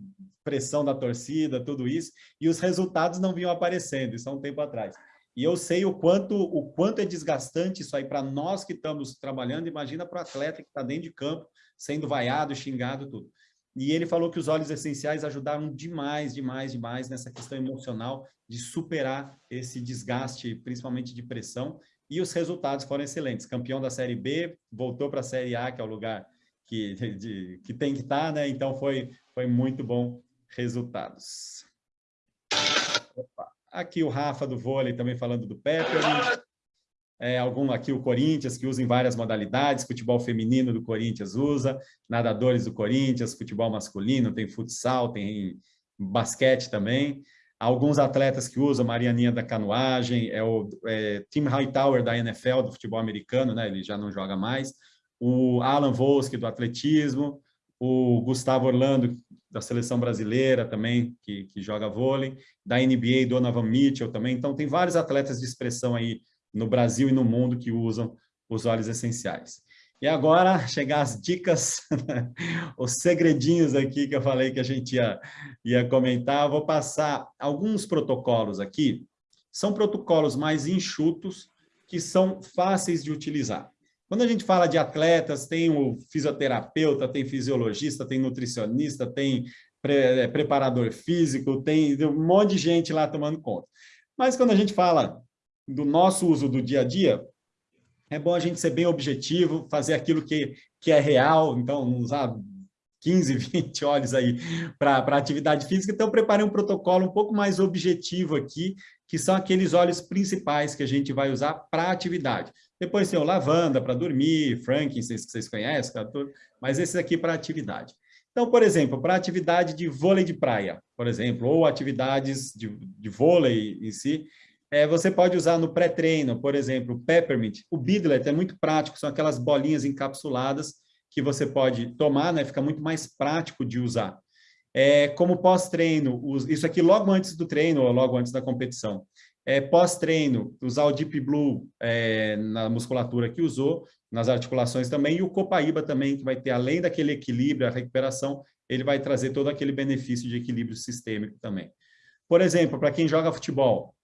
pressão da torcida, tudo isso, e os resultados não vinham aparecendo, isso há um tempo atrás. E eu sei o quanto, o quanto é desgastante isso aí para nós que estamos trabalhando, imagina para o atleta que está dentro de campo, sendo vaiado, xingado, tudo. E ele falou que os óleos essenciais ajudaram demais, demais, demais nessa questão emocional de superar esse desgaste, principalmente de pressão, e os resultados foram excelentes. Campeão da Série B, voltou para a Série A, que é o lugar que, de, que tem que estar, tá, né? Então foi, foi muito bom resultados. Opa. Aqui o Rafa do vôlei também falando do Peppermint. É, algum aqui o Corinthians, que usa em várias modalidades, futebol feminino do Corinthians usa, nadadores do Corinthians, futebol masculino, tem futsal, tem basquete também. Alguns atletas que usam, Marianinha da canoagem, é o é, Tim Hightower da NFL, do futebol americano, né? ele já não joga mais. O Alan Volsky do atletismo, o Gustavo Orlando, da seleção brasileira também, que, que joga vôlei, da NBA, Donovan Mitchell também. Então, tem vários atletas de expressão aí no Brasil e no mundo que usam os óleos essenciais. E agora, chegar as dicas, os segredinhos aqui que eu falei que a gente ia, ia comentar. Eu vou passar alguns protocolos aqui. São protocolos mais enxutos, que são fáceis de utilizar. Quando a gente fala de atletas, tem o fisioterapeuta, tem fisiologista, tem nutricionista, tem pre é, preparador físico, tem um monte de gente lá tomando conta. Mas quando a gente fala do nosso uso do dia a dia, é bom a gente ser bem objetivo, fazer aquilo que, que é real, então não usar 15, 20 olhos aí para atividade física, então preparei um protocolo um pouco mais objetivo aqui, que são aqueles óleos principais que a gente vai usar para atividade. Depois tem o lavanda para dormir, frankincense que vocês conhecem, mas esses aqui para atividade. Então, por exemplo, para atividade de vôlei de praia, por exemplo, ou atividades de, de vôlei em si, é, você pode usar no pré-treino, por exemplo, o peppermint. O bidlet é muito prático, são aquelas bolinhas encapsuladas que você pode tomar, né? Fica muito mais prático de usar. É, como pós-treino, isso aqui logo antes do treino ou logo antes da competição. É, Pós-treino, usar o Deep Blue é, na musculatura que usou, nas articulações também, e o Copaíba também, que vai ter, além daquele equilíbrio, a recuperação, ele vai trazer todo aquele benefício de equilíbrio sistêmico também. Por exemplo, para quem joga futebol,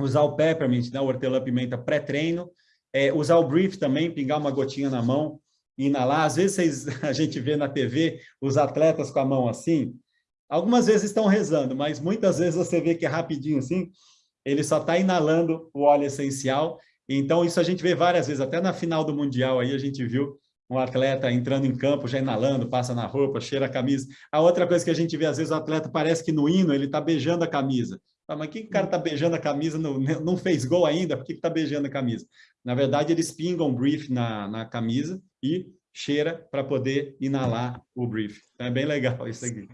usar o Peppermint, né, o hortelã-pimenta pré-treino, é, usar o Brief também, pingar uma gotinha na mão, inalar. Às vezes a gente vê na TV os atletas com a mão assim, algumas vezes estão rezando, mas muitas vezes você vê que é rapidinho assim, ele só está inalando o óleo essencial. Então, isso a gente vê várias vezes, até na final do Mundial aí a gente viu um atleta entrando em campo, já inalando, passa na roupa, cheira a camisa. A outra coisa que a gente vê, às vezes o atleta parece que no hino ele está beijando a camisa. Ah, mas que o cara está beijando a camisa, não, não fez gol ainda, por que está beijando a camisa? Na verdade, eles pingam brief na, na camisa e cheira para poder inalar o brief. Então, é bem legal isso aqui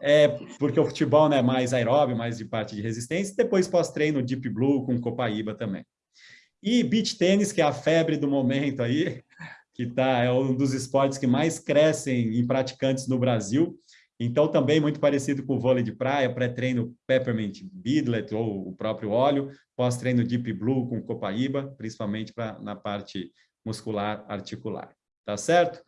é, porque o futebol é né, mais aeróbio, mais de parte de resistência, depois pós-treino Deep Blue com Copaíba também. E beach tênis, que é a febre do momento aí, que tá, é um dos esportes que mais crescem em praticantes no Brasil. Então, também muito parecido com o vôlei de praia, pré-treino Peppermint Bidlet ou o próprio óleo, pós-treino Deep Blue com Copaíba, principalmente pra, na parte muscular articular. Tá certo?